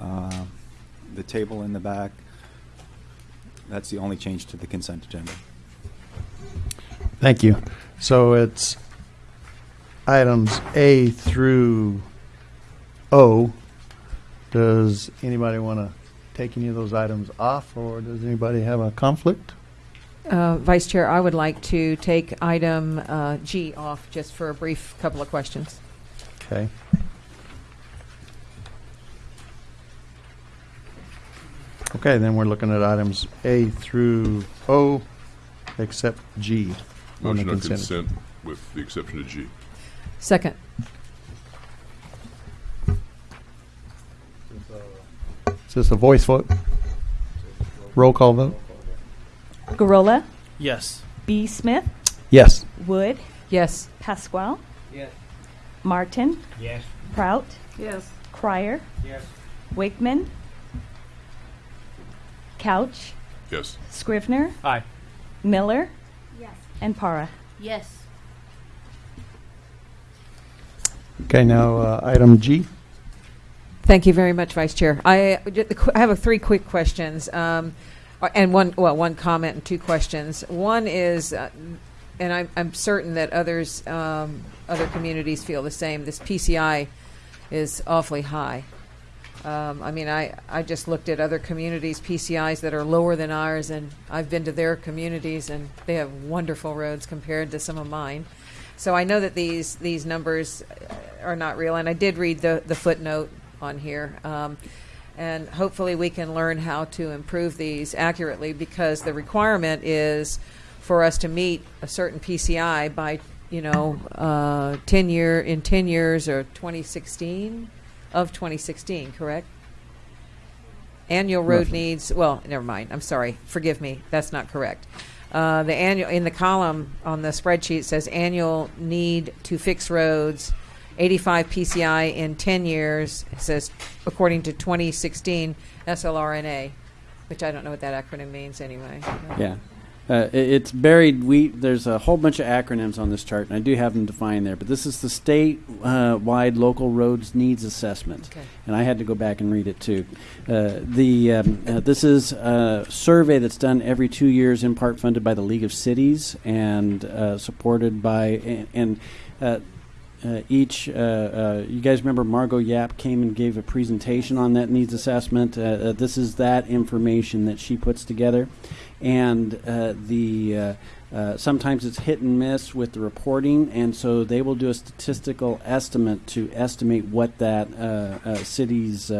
uh, the table in the back. That's the only change to the consent agenda. Thank you. So it's items A through O. Does anybody want to take any of those items off, or does anybody have a conflict? Uh, Vice Chair, I would like to take item uh, G off just for a brief couple of questions. Okay. Okay, then we're looking at items A through O, except G. on the Motion on consent. consent with the exception of G. Second. Is this a voice vote? Roll call vote? Gurrola, Yes. B. Smith, Yes. Wood, Yes. Pasquale. Yes. Martin, Yes. Prout, Yes. Crier, Yes. Wakeman, Couch, Yes. Scrivner, Aye. Miller, Yes. and Para. Yes. Okay, now uh, item G. Thank you very much, Vice Chair. I, I have a three quick questions, um, and one well, one comment and two questions. One is, uh, and I'm, I'm certain that others, um, other communities feel the same. This PCI is awfully high. Um, I mean, I, I just looked at other communities' PCIs that are lower than ours, and I've been to their communities, and they have wonderful roads compared to some of mine. So I know that these these numbers are not real, and I did read the the footnote on here. Um, and hopefully we can learn how to improve these accurately because the requirement is for us to meet a certain PCI by you know uh, 10 year in 10 years or 2016 of 2016 correct annual road Roughly. needs well never mind i'm sorry forgive me that's not correct uh, the annual in the column on the spreadsheet says annual need to fix roads 85 PCI in 10 years. It says according to 2016 SLRNA, which I don't know what that acronym means anyway. Yeah. Uh, it's buried. We there's a whole bunch of acronyms on this chart, and I do have them defined there. But this is the state-wide local roads needs assessment, Okay. and I had to go back and read it too. Uh, the um, uh, this is a survey that's done every two years, in part funded by the League of Cities and uh, supported by and. and uh, each, uh, uh, you guys remember Margot Yapp came and gave a presentation on that needs assessment. Uh, uh, this is that information that she puts together, and the sometimes it's hit and miss with the reporting, and so they will do a statistical estimate to estimate what that city's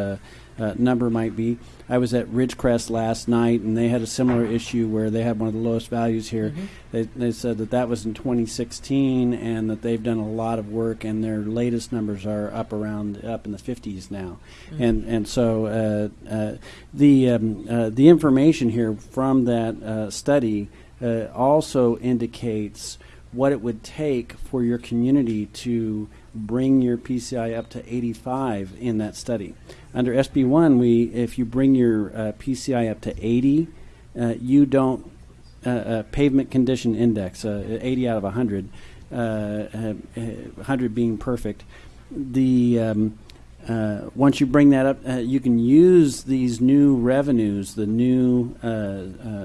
uh, number might be. I was at Ridgecrest last night, and they had a similar issue where they had one of the lowest values here. Mhm. They, they said that that was in 2016, and that they've done a lot of work, and their latest numbers are up around up in the 50s now. Mhm. And and so uh, uh, the um, uh, the information here from that uh, study uh, also indicates what it would take for your community to bring your PCI up to 85 in that study. Under SB1, we if you bring your uh, PCI up to 80, uh, you don't uh, uh, pavement condition index, uh, 80 out of 100, uh, uh, 100 being perfect. The um, once you bring that up, you can use these new revenues, the new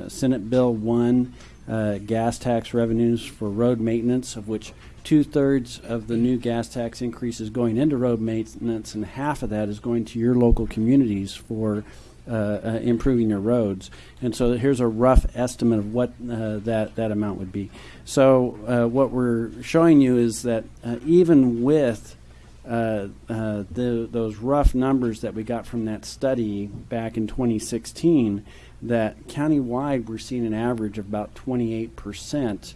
Senate Bill 1 uh, gas tax revenues for road maintenance, of which two thirds of the new gas tax increase is going into road maintenance, and half of that is going to your local communities for uh, uh, improving your roads. And so here's a rough estimate of what uh, that that amount would be. So uh, what we're showing you is that uh, even with uh, the, those rough numbers that we got from that study back in 2016, that countywide we're seeing an average of about 28 percent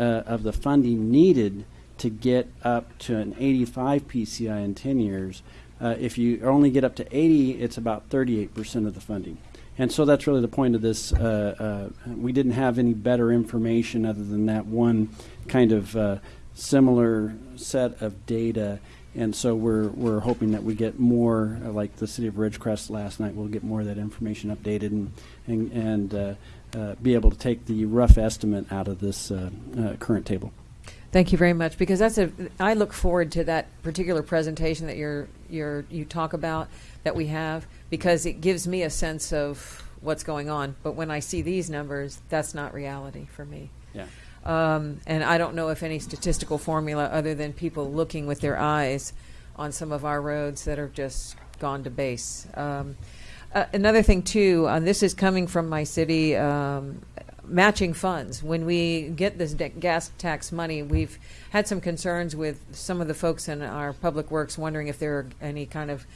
uh, of the funding needed to get up to an 85 PCI in 10 years. Uh, if you only get up to 80, it's about 38 percent of the funding. And so that's really the point of this. Uh, uh, we didn't have any better information other than that one kind of uh, similar set of data. And so we're, we're hoping that we get more, uh, like the city of Ridgecrest last night, we'll get more of that information updated and, and, and be able to take the rough estimate out of this uh, uh, current table. Thank you very much because that's a. I look forward to that particular presentation that you're you're you talk about that we have because it gives me a sense of what's going on. But when I see these numbers, that's not reality for me. Yeah. Um, and I don't know if any statistical formula other than people looking with their eyes on some of our roads that are just gone to base. Um, uh, another thing too, uh, this is coming from my city. Um, matching funds. When we get this de- gas tax money, we've had some concerns with some of the folks in our public works wondering if there are any kind of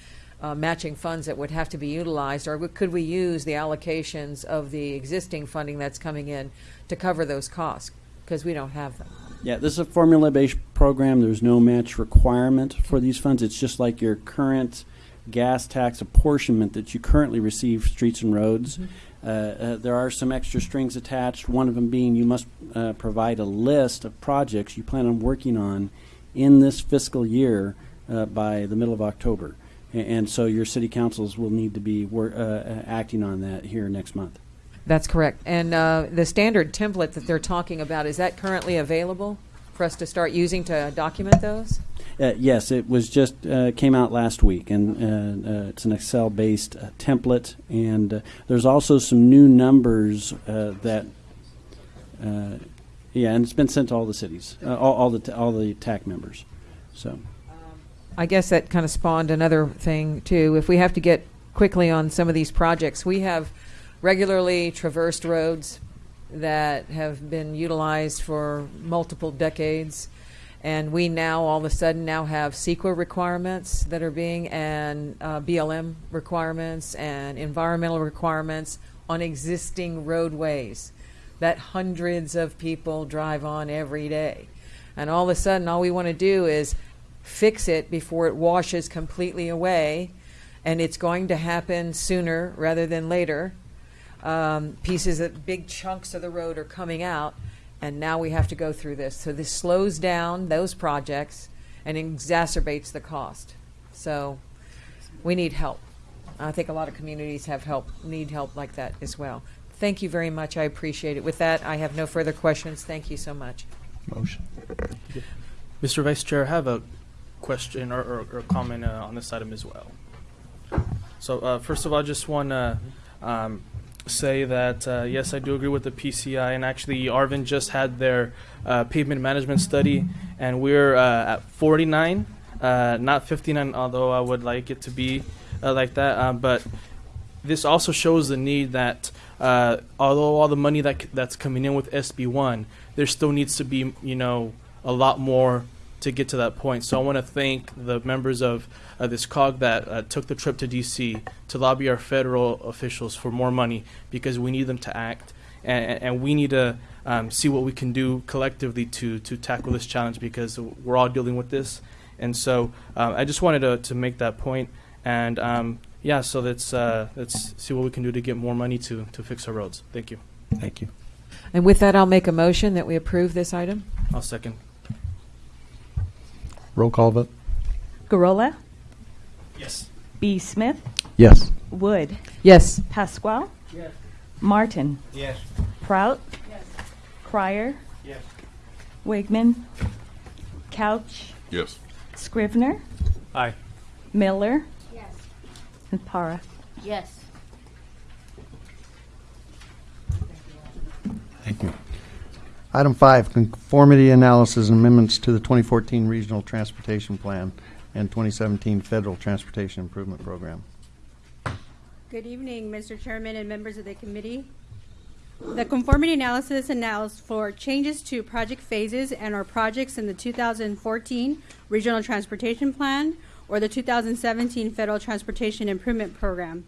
uh, matching funds that would have to be utilized, or could we use the allocations of the existing funding that's coming in to cover those costs? Because we don't have them. Yeah, this is a formula based program. There's no match requirement for these funds. It's just like your current gas tax apportionment that you currently receive streets and roads. Uh, uh, there are some extra strings attached, one of them being you must uh, provide a list of projects you plan on working on in this fiscal year uh, by the middle of October. A- And so your city councils will need to be wor- uh, acting on that here next month. That's correct. And uh, the standard template that they're talking about is that currently available for us to start using to document those? Uh, yes, it was just uh, came out last week, and uh, uh, it's an Excel-based uh, template. And uh, there's also some new numbers uh, that, uh, yeah, and it's been sent to all the cities, uh, all, all the t- all the TAC members. So, I guess that kind of spawned another thing too. If we have to get quickly on some of these projects, we have regularly traversed roads that have been utilized for multiple decades. And we now, all of a sudden, now have CEQA requirements that are being, and uh, BLM requirements and environmental requirements on existing roadways that hundreds of people drive on every day. And all of a sudden, all we want to do is fix it before it washes completely away. And it's going to happen sooner rather than later. Um, pieces of big chunks of the road are coming out, and now we have to go through this. So this slows down those projects and exacerbates the cost. So we need help. I think a lot of communities have help, need help like that as well. Thank you very much. I appreciate it. With that, I have no further questions. Thank you so much. Motion. Mr. Vice Chair, I have a question or, or, or comment uh, on this item as well. So uh, first of all, I just want to um, say that uh, yes, I do agree with the PCI, and actually, Arvin just had their uh, pavement management study, and we're uh, at 49, uh, not 59, although I would like it to be uh, like that. Um, but this also shows the need that uh, although all the money that that's coming in with SB1, there still needs to be you know a lot more to get to that point. So I want to thank the members of uh, this COG that uh, took the trip to DC to lobby our federal officials for more money because we need them to act and, and we need to um, see what we can do collectively to to tackle this challenge because we're all dealing with this. And so uh, I just wanted to, to make that point and um, yeah, so let's uh, let's see what we can do to get more money to to fix our roads. Thank you. Thank you. And with that, I'll make a motion that we approve this item. I'll second. Roll call vote. Gurrola, Yes. B. Smith, Yes. Wood, Yes. Pasquale, Yes. Martin, Yes. Prout, Yes. Crier, Yes. Wigman, Couch, Yes. Scrivner, Aye. Miller, Yes. and Para. Yes. Thank you. Item five, conformity analysis and amendments to the 2014 Regional Transportation Plan and 2017 Federal Transportation Improvement Program. Good evening, Mr. Chairman and members of the committee. The conformity analysis allows for changes to project phases and or projects in the 2014 Regional Transportation Plan or the 2017 Federal Transportation Improvement Program.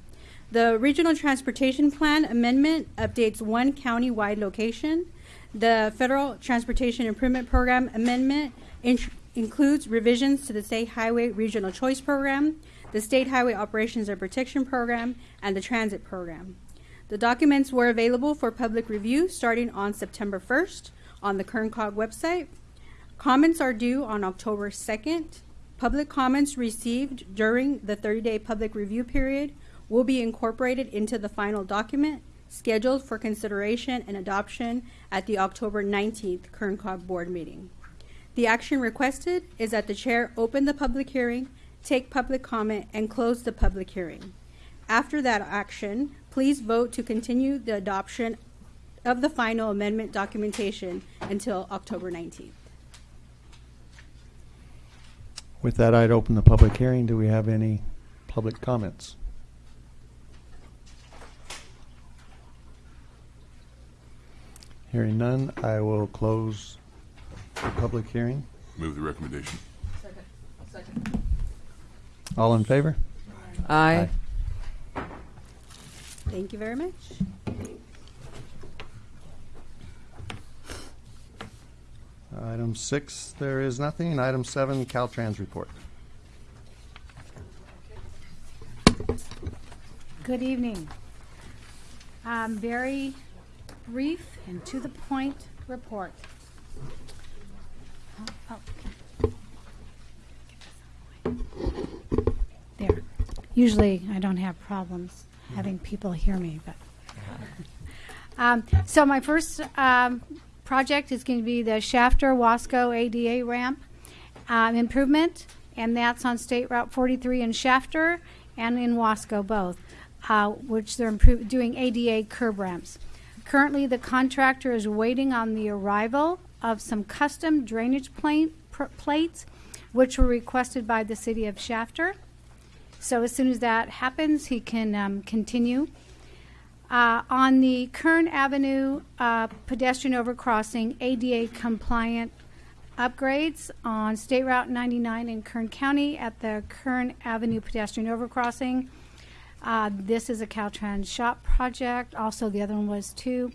The Regional Transportation Plan amendment updates one county-wide location. The Federal Transportation Improvement Program amendment int- includes revisions to the State Highway Regional Choice Program, the State Highway Operations and Protection Program, and the Transit Program. The documents were available for public review starting on September 1st on the KernCog website. Comments are due on October 2nd. Public comments received during the 30-day public review period will be incorporated into the final document scheduled for consideration and adoption at the October 19th KernCog board meeting. The action requested is that the chair open the public hearing, take public comment, and close the public hearing. After that action, please vote to continue the adoption of the final amendment documentation until October 19th. With that, I'd open the public hearing. Do we have any public comments? Hearing none, I will close the public hearing. Move the recommendation. Second. Second. All in favor? Aye. Thank you very much. Item six, there is nothing. Item seven, Caltrans report. Good evening. Um, very brief and to the point report. Oh, oh. There. Usually I don't have problems having people hear me, but. Um, so my first um, project is going to be the Shafter Wasco ADA ramp um, improvement, and that's on State Route 43 in Shafter and in Wasco both, uh, which they're doing ADA curb ramps. Currently, the contractor is waiting on the arrival of some custom drainage plates, which were requested by the city of Shafter. So as soon as that happens, he can um, continue. Uh, on the Kern Avenue uh, pedestrian overcrossing, ADA compliant upgrades on State Route 99 in Kern County at the Kern Avenue pedestrian overcrossing. Uh, this is a Caltrans shop project. Also, the other one was too.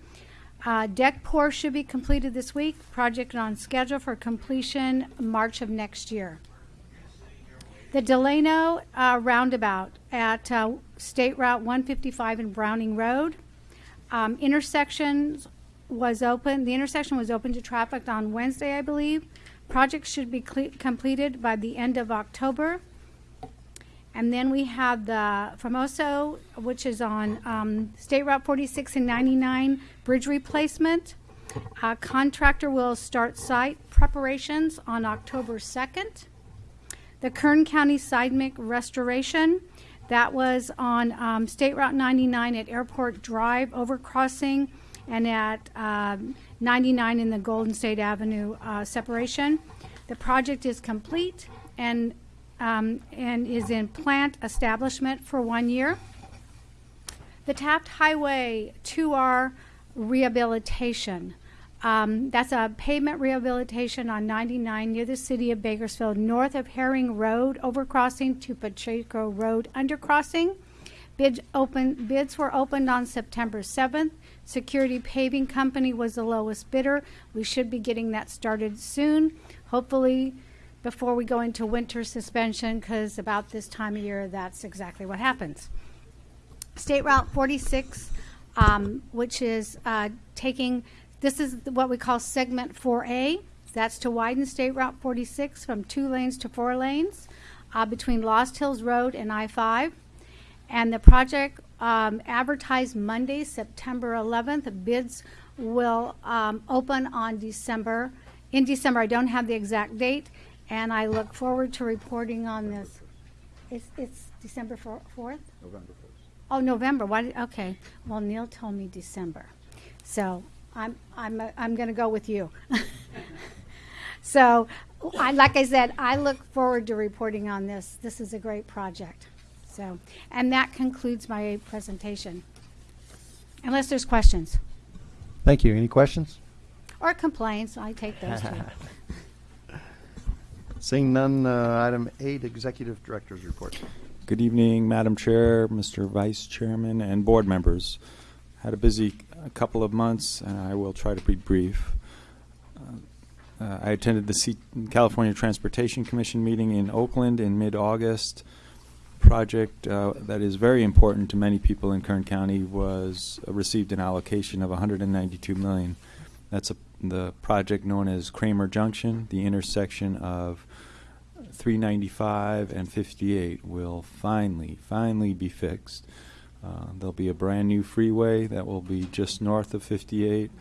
Uh, deck pour should be completed this week. Project on schedule for completion March of next year. The Delano uh, roundabout at uh, State Route 155 and Browning Road. Um, intersections was open. The intersection was open to traffic on Wednesday, I believe. Project should be completed by the end of October. And then we have the Famoso, which is on um, State Route 46 and 99 bridge replacement. Contractor will start site preparations on October 2nd. The Kern County seismic restoration, that was on um, State Route 99 at Airport Drive overcrossing and at um, 99 in the Golden State Avenue uh, separation. The project is complete and um, and is in plant establishment for one year. The Taft Highway 2R rehabilitation. Um, that's a pavement rehabilitation on 99 near the city of Bakersfield, north of Herring Road overcrossing to Pacheco Road undercrossing. Bids, open, bids were opened on September 7th. Security Paving Company was the lowest bidder. We should be getting that started soon, hopefully before we go into winter suspension, because about this time of year, that's exactly what happens. State Route 46, um, which is uh, taking, this is what we call segment 4A. That's to widen State Route 46 from two lanes to four lanes uh, between Lost Hills Road and I 5. And the project um, advertised Monday, September 11th. Bids will um, open on December. In December, I don't have the exact date, and I look forward to reporting on this. It's, it's December 4th? November 1st. Oh, November. Why? Did, okay. Well, Neil told me December, so I'm I'm uh, I'm going to go with you. so, I, like I said, I look forward to reporting on this. This is a great project. So, and that concludes my presentation. Unless there's questions Thank you. Any questions? or complaints, I take those too. Seeing none, uh, item eight, Executive Director's Report. Good evening, Madam Chair, Mr. Vice Chairman, and board members. Had a busy uh, couple of months, and I will try to be brief. Uh, uh, I attended the C- California Transportation Commission meeting in Oakland in mid-August. Project uh, that is very important to many people in Kern County was received an allocation of 192 million. That's a, the project known as Kramer Junction, the intersection of 395 and 58 will finally, finally be fixed. Uh, there'll be a brand new freeway that will be just north of 58.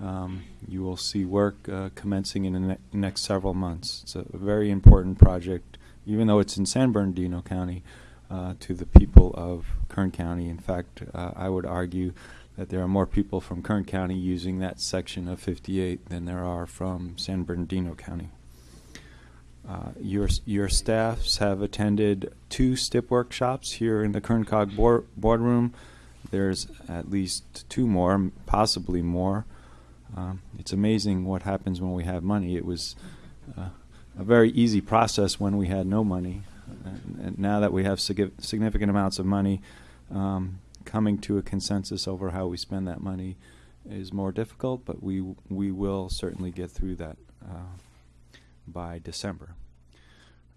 Um, you will see work uh, commencing in the ne- next several months. It's a very important project, even though it's in San Bernardino County, uh, to the people of Kern County. In fact, uh, I would argue that there are more people from Kern County using that section of 58 than there are from San Bernardino County. Uh, your your staffs have attended two STIP workshops here in the Kern Cog board, boardroom. There's at least two more, possibly more. Um, it's amazing what happens when we have money. It was uh, a very easy process when we had no money, and, and now that we have sig- significant amounts of money, um, coming to a consensus over how we spend that money is more difficult. But we we will certainly get through that. Uh, by December.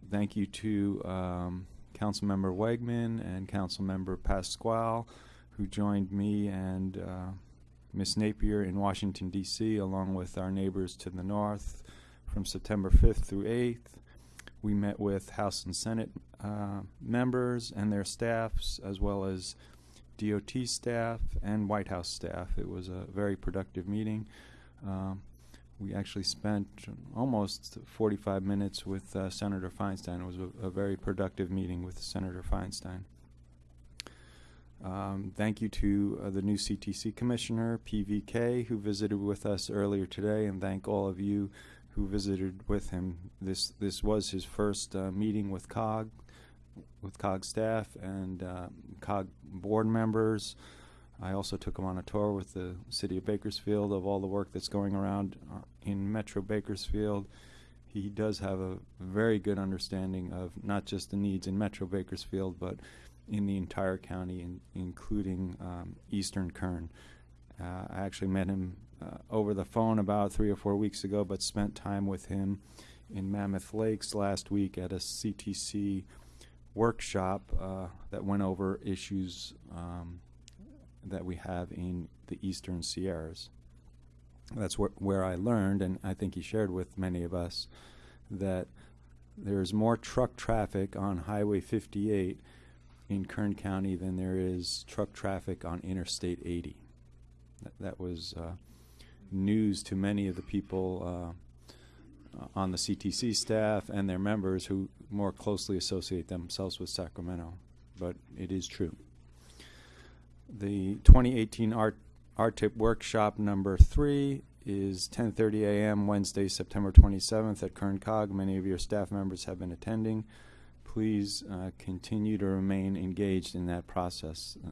Thank you to um, Councilmember Wegman and Councilmember Pasquale, who joined me and uh, Ms. Napier in Washington, D.C., along with our neighbors to the north from September 5th through 8th. We met with House and Senate uh, members and their staffs, as well as DOT staff and White House staff. It was a very productive meeting. Um, we actually spent almost 45 minutes with uh, Senator Feinstein. It was a, a, very productive meeting with Senator Feinstein. Um, thank you to uh, the new CTC Commissioner, PVK, who visited with us earlier today, and thank all of you who visited with him. This this was his first uh, meeting with COG, with COG staff and uh, COG board members. I also took him on a tour with the city of Bakersfield of all the work that's going around uh, in Metro Bakersfield. He does have a very good understanding of not just the needs in Metro Bakersfield, but in the entire county, in, including um, Eastern Kern. Uh, I actually met him uh, over the phone about three or four weeks ago, but spent time with him in Mammoth Lakes last week at a CTC workshop uh, that went over issues. Um, that we have in the eastern Sierras. That's wh- where I learned, and I think he shared with many of us, that there's more truck traffic on Highway 58 in Kern County than there is truck traffic on Interstate 80. That, that was uh, news to many of the people uh, on the CTC staff and their members who more closely associate themselves with Sacramento. But it is true. The 2018 Art RTIP workshop number three is 10:30 a.m. Wednesday, September 27th at Kern Cog. Many of your staff members have been attending. Please uh, continue to remain engaged in that process. Uh,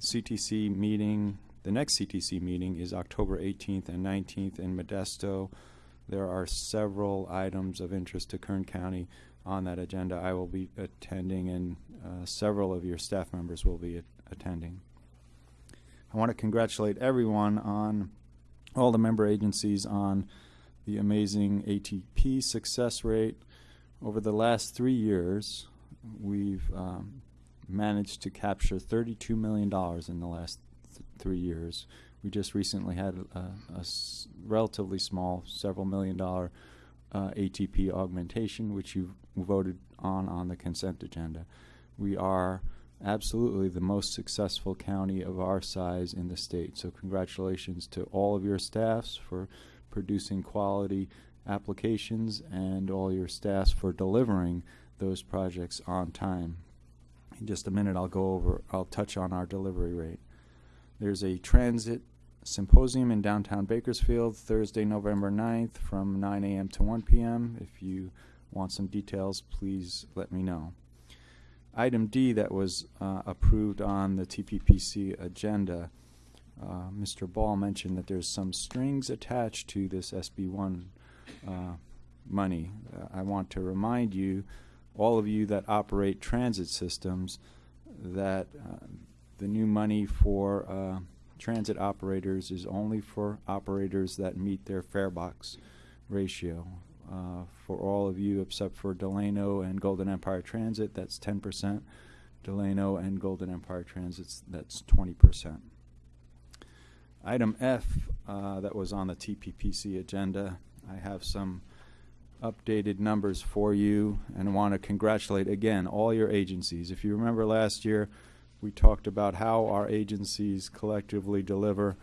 CTC meeting, the next CTC meeting is October 18th and 19th in Modesto. There are several items of interest to Kern County on that agenda. I will be attending, and uh, several of your staff members will be at- attending. I want to congratulate everyone on all the member agencies on the amazing ATP success rate. Over the last three years, we've um, managed to capture $32 million in the last th- three years. We just recently had a, relatively small, several million dollar uh, ATP augmentation, which you voted on on the consent agenda. We are absolutely the most successful county of our size in the state. So congratulations to all of your staffs for producing quality applications and all your staffs for delivering those projects on time. In just a minute, I'll go over, I'll touch on our delivery rate. There's a transit symposium in downtown Bakersfield Thursday, November 9th from 9 a.m. to 1 p.m. If you want some details, please let me know. Item D that was uh, approved on the TPPC agenda, uh, Mr. Ball mentioned that there's some strings attached to this SB1 uh, money. Uh, I want to remind you, all of you that operate transit systems, that uh, the new money for uh, transit operators is only for operators that meet their fare box ratio. Uh, for all of you except for Delano and Golden Empire Transit, that's 10%. Delano and Golden Empire Transits, that's 20%. Item F uh, that was on the TPPC agenda, I have some updated numbers for you and want to congratulate again all your agencies. If you remember last year, we talked about how our agencies collectively deliver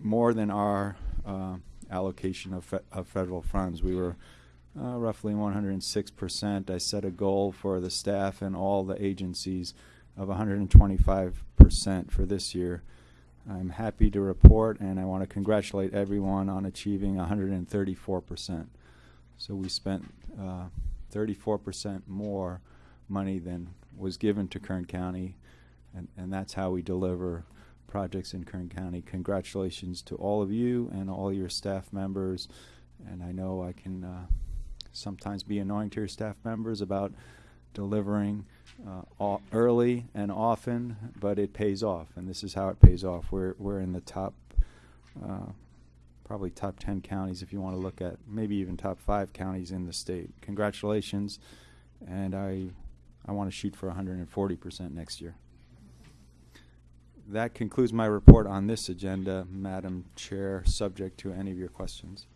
more than our uh, allocation of, fe- of federal funds. We were uh, roughly 106%. I set a goal for the staff and all the agencies of 125% for this year. I'm happy to report, and I want to congratulate everyone on achieving 134%. So we spent uh, 34% more money than was given to Kern County, and, and that's how we deliver projects in Kern County. Congratulations to all of you and all your staff members. And I know I can uh, sometimes be annoying to your staff members about delivering uh, early and often, but it pays off, and this is how it pays off. We're we're in the top, uh, probably top ten counties if you want to look at, maybe even top five counties in the state. Congratulations, and I I want to shoot for 140 percent next year. That concludes my report on this agenda, Madam Chair, subject to any of your questions.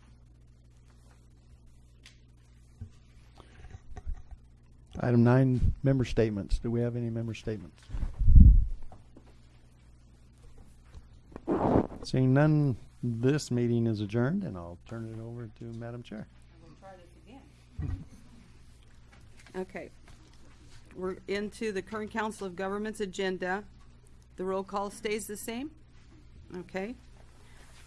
Item nine, member statements. Do we have any member statements? Seeing none, this meeting is adjourned, and I'll turn it over to Madam Chair. We'll try this again. okay. We're into the current Council of Governments agenda. The roll call stays the same? Okay.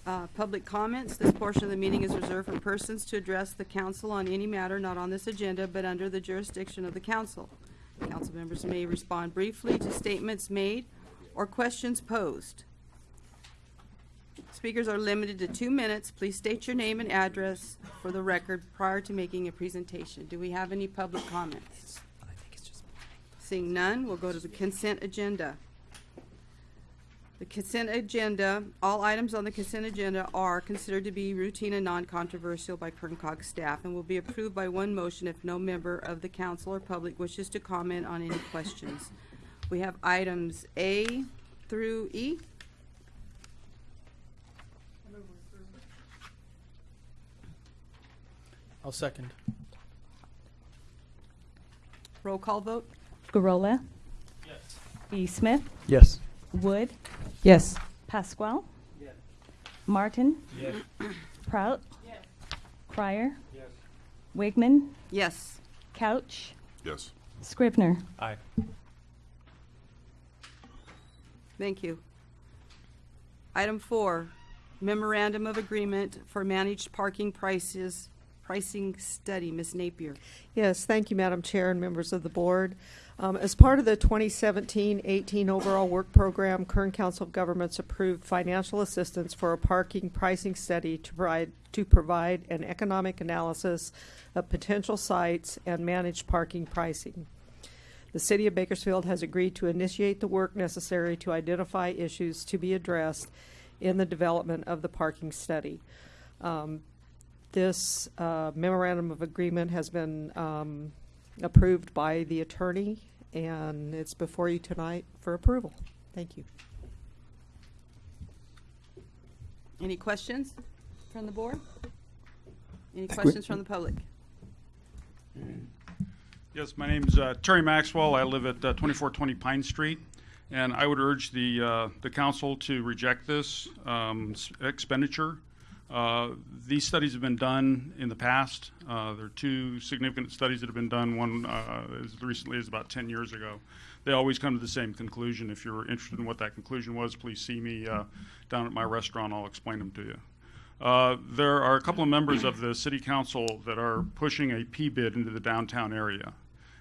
Uh, Public comments. This portion of the meeting is reserved for persons to address the council on any matter not on this agenda but under the jurisdiction of the council. Council members may respond briefly to statements made or questions posed. Speakers are limited to two minutes. Please state your name and address for the record prior to making a presentation. Do we have any public comments? Seeing none, we'll go to the consent agenda. The consent agenda, all items on the consent agenda are considered to be routine and non-controversial by Kern Cog staff and will be approved by one motion if no member of the council or public wishes to comment on any questions. We have items A through E. I'll second. Roll call vote? Gurrola? Yes. E. Smith. Yes. Wood. Yes. Pasquale. Yes. Martin. Yes. Prout. Yes. Crier. Yes. Wigman. Yes. Couch. Yes. Scrivner. Aye. Thank you. Item four, memorandum of agreement for managed parking prices, pricing study. Ms. Napier. Yes, thank you, Madam Chair and members of the board. Um, as part of the 2017-18 overall work program, Kern Council of Governments approved financial assistance for a parking pricing study to provide to provide an economic analysis of potential sites and managed parking pricing. The City of Bakersfield has agreed to initiate the work necessary to identify issues to be addressed in the development of the parking study. Um, this uh, memorandum of agreement has been um, approved by the attorney, and it's before you tonight for approval. Thank you. Any questions from the board? Any questions from the public? Yes, my name's uh, Terry Maxwell. I live at uh, 2420 Pine Street, and I would urge the uh, the council to reject this um, s- expenditure. Uh, these studies have been done in the past. Uh, there are two significant studies that have been done. One uh, as recently as about 10 years ago. They always come to the same conclusion. If you're interested in what that conclusion was, please see me uh, down at my restaurant. I'll explain them to you. Uh, there are a couple of members of the city council that are pushing a P bid into the downtown area.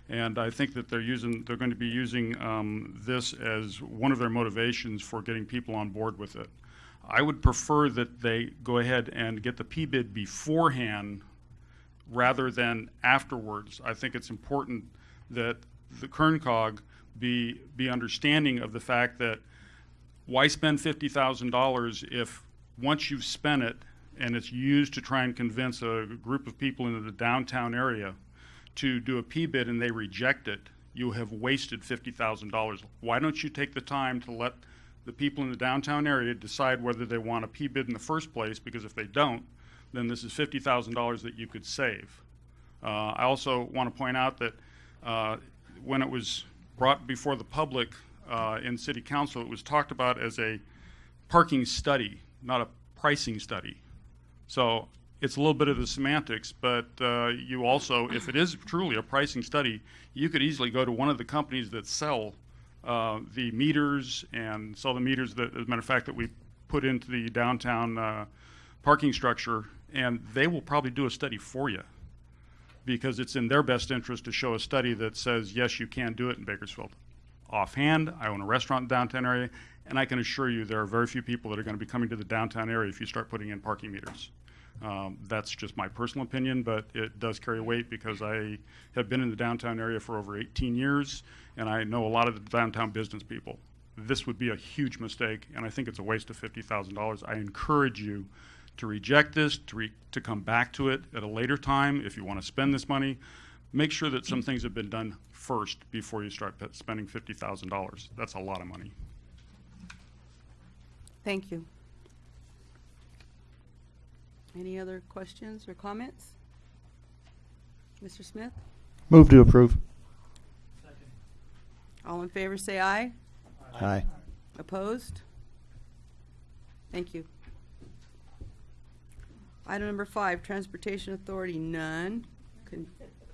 And I think that they're using, they're going to be using um, this as one of their motivations for getting people on board with it. I would prefer that they go ahead and get the P bid beforehand rather than afterwards. I think it's important that the Kerncog be, be understanding of the fact that why spend fifty thousand dollars if once you've spent it and it's used to try and convince a group of people in the downtown area to do a P bid and they reject it, you have wasted fifty thousand dollars. Why don't you take the time to let the people in the downtown area decide whether they want a P bid in the first place? Because if they don't, then this is fifty thousand dollars that you could save. Uh, I also want to point out that uh, when it was brought before the public uh, in city council, it was talked about as a parking study, not a pricing study. So it's a little bit of the semantics, but uh, you also, if it is truly a pricing study, you could easily go to one of the companies that sell uh, the meters and sell the meters that, as a matter of fact, that we put into the downtown uh, parking structure, and they will probably do a study for you because it's in their best interest to show a study that says, yes, you can do it in Bakersfield. Offhand, I own a restaurant in the downtown area, and I can assure you there are very few people that are going to be coming to the downtown area if you start putting in parking meters. Um, that's just my personal opinion, but it does carry weight because I have been in the downtown area for over 18 years, and I know a lot of the downtown business people. This would be a huge mistake, and I think it's a waste of $50,000. I encourage you to reject this, to, re- to come back to it at a later time if you want to spend this money. Make sure that some things have been done first before you start spending $50,000. That's a lot of money. Thank you. Any other questions or comments? Mr. Smith? Move to approve. All in favor, say aye. Aye. Opposed? Thank you. Item number five, Transportation Authority, none. Con-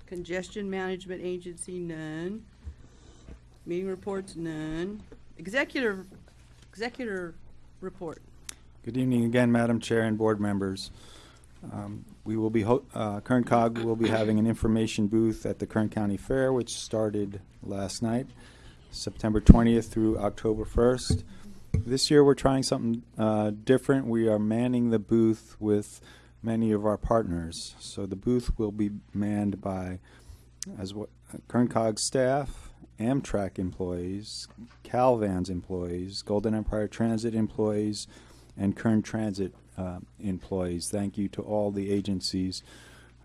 Congestion Management Agency, none. Meeting reports, none. Executive, executor report. Good evening again, Madam Chair and board members. Um, We will be, uh, Kern Cog will be having an information booth at the Kern County Fair, which started last night, September 20th through October 1st. This year, we're trying something uh, different. We are manning the booth with many of our partners. So the booth will be manned by as what Kern Cog staff, Amtrak employees, Calvans employees, Golden Empire Transit employees, and Kern Transit uh, employees. Thank you to all the agencies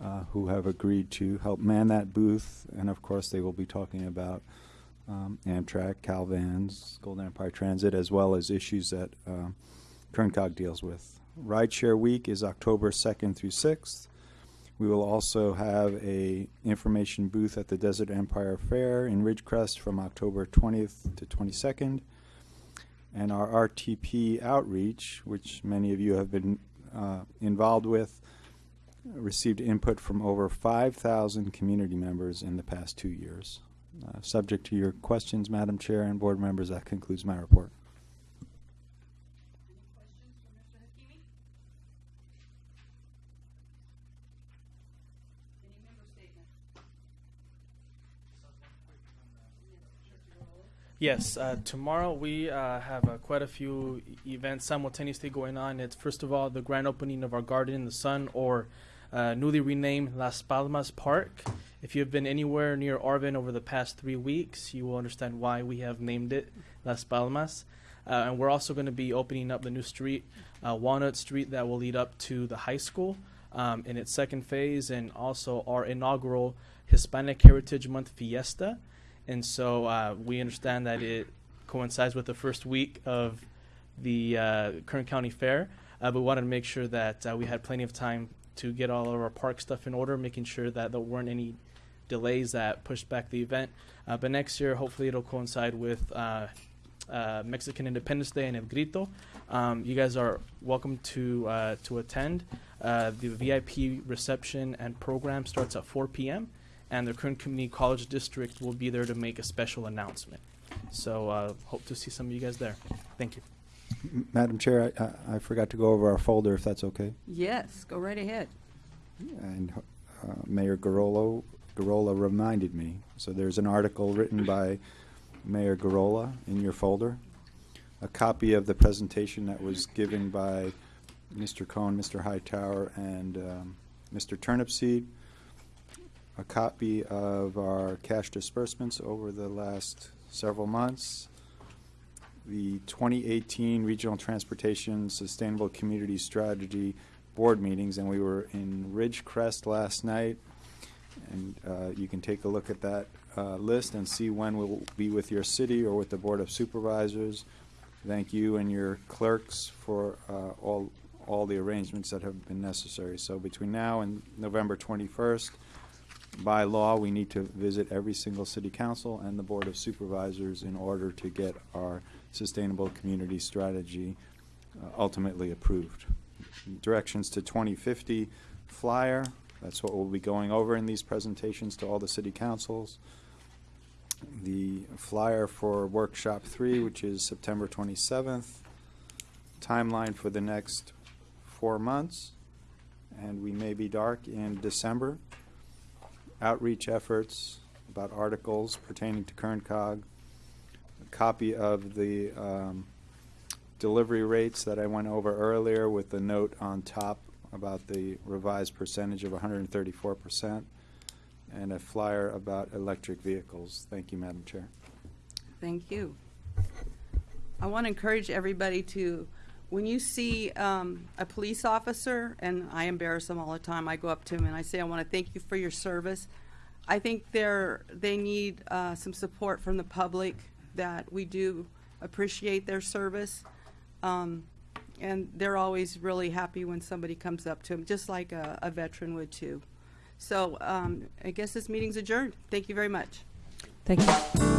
uh, who have agreed to help man that booth, and of course, they will be talking about um, Amtrak, Calvans, Golden Empire Transit, as well as issues that um, Kern Cog deals with. Rideshare Week is October 2nd through 6th. We will also have a information booth at the Desert Empire Fair in Ridgecrest from October 20th to 22nd. And our RTP outreach, which many of you have been uh, involved with, received input from over 5,000 community members in the past two years. Uh, subject to your questions, Madam Chair and board members, that concludes my report. Yes, uh, tomorrow we uh, have uh, quite a few events simultaneously going on. It's first of all the grand opening of our Garden in the Sun, or uh, newly renamed Las Palmas Park. If you have been anywhere near Arvin over the past three weeks, you will understand why we have named it Las Palmas. Uh, and we're also going to be opening up the new street, uh, Walnut Street, that will lead up to the high school um, in its second phase, and also our inaugural Hispanic Heritage Month Fiesta. And so uh, we understand that it coincides with the first week of the uh, Kern County Fair, uh, but we wanted to make sure that uh, we had plenty of time to get all of our park stuff in order, making sure that there weren't any delays that pushed back the event. Uh, but next year, hopefully, it'll coincide with uh, Mexican Independence Day and El Grito. Um, you guys are welcome to uh, to attend. Uh, the VIP reception and program starts at 4 p.m. and the Kern Community College District will be there to make a special announcement. So uh, hope to see some of you guys there. Thank you. M- Madam Chair, I- I, I forgot to go over our folder, if that's okay. Yes, go right ahead. And uh, Mayor Garolo, Gurrola reminded me. So there's an article written by Mayor Gurrola in your folder. A copy of the presentation that was given by Mr. Cohn, Mr. Hightower, and um, Mr. Turnipseed. A copy of our cash disbursements over the last several months. The 2018 Regional Transportation Sustainable Community Strategy Board meetings, and we were in Ridgecrest last night. And uh, you can take a look at that uh, list and see when we'll be with your city or with the Board of Supervisors. Thank you and your clerks for uh, all, all the arrangements that have been necessary. So between now and November 21st, by law, we need to visit every single city council and the Board of Supervisors in order to get our sustainable community strategy uh, ultimately approved. Directions to 2050 flyer, that's what we'll be going over in these presentations to all the city councils. The flyer for workshop three, which is September 27th. Timeline for the next four months, and we may be dark in December outreach efforts about articles pertaining to Kern Cog, a copy of the um, delivery rates that I went over earlier with the note on top about the revised percentage of 134%, and a flyer about electric vehicles. Thank you, Madam Chair. Thank you. I want to encourage everybody to, when you see um, a police officer, and I embarrass them all the time, I go up to them and I say, I want to thank you for your service. I think they're, they need uh, some support from the public, that we do appreciate their service. Um, and they're always really happy when somebody comes up to them, just like a, a veteran would too. So um, I guess this meeting's adjourned. Thank you very much. Thank you.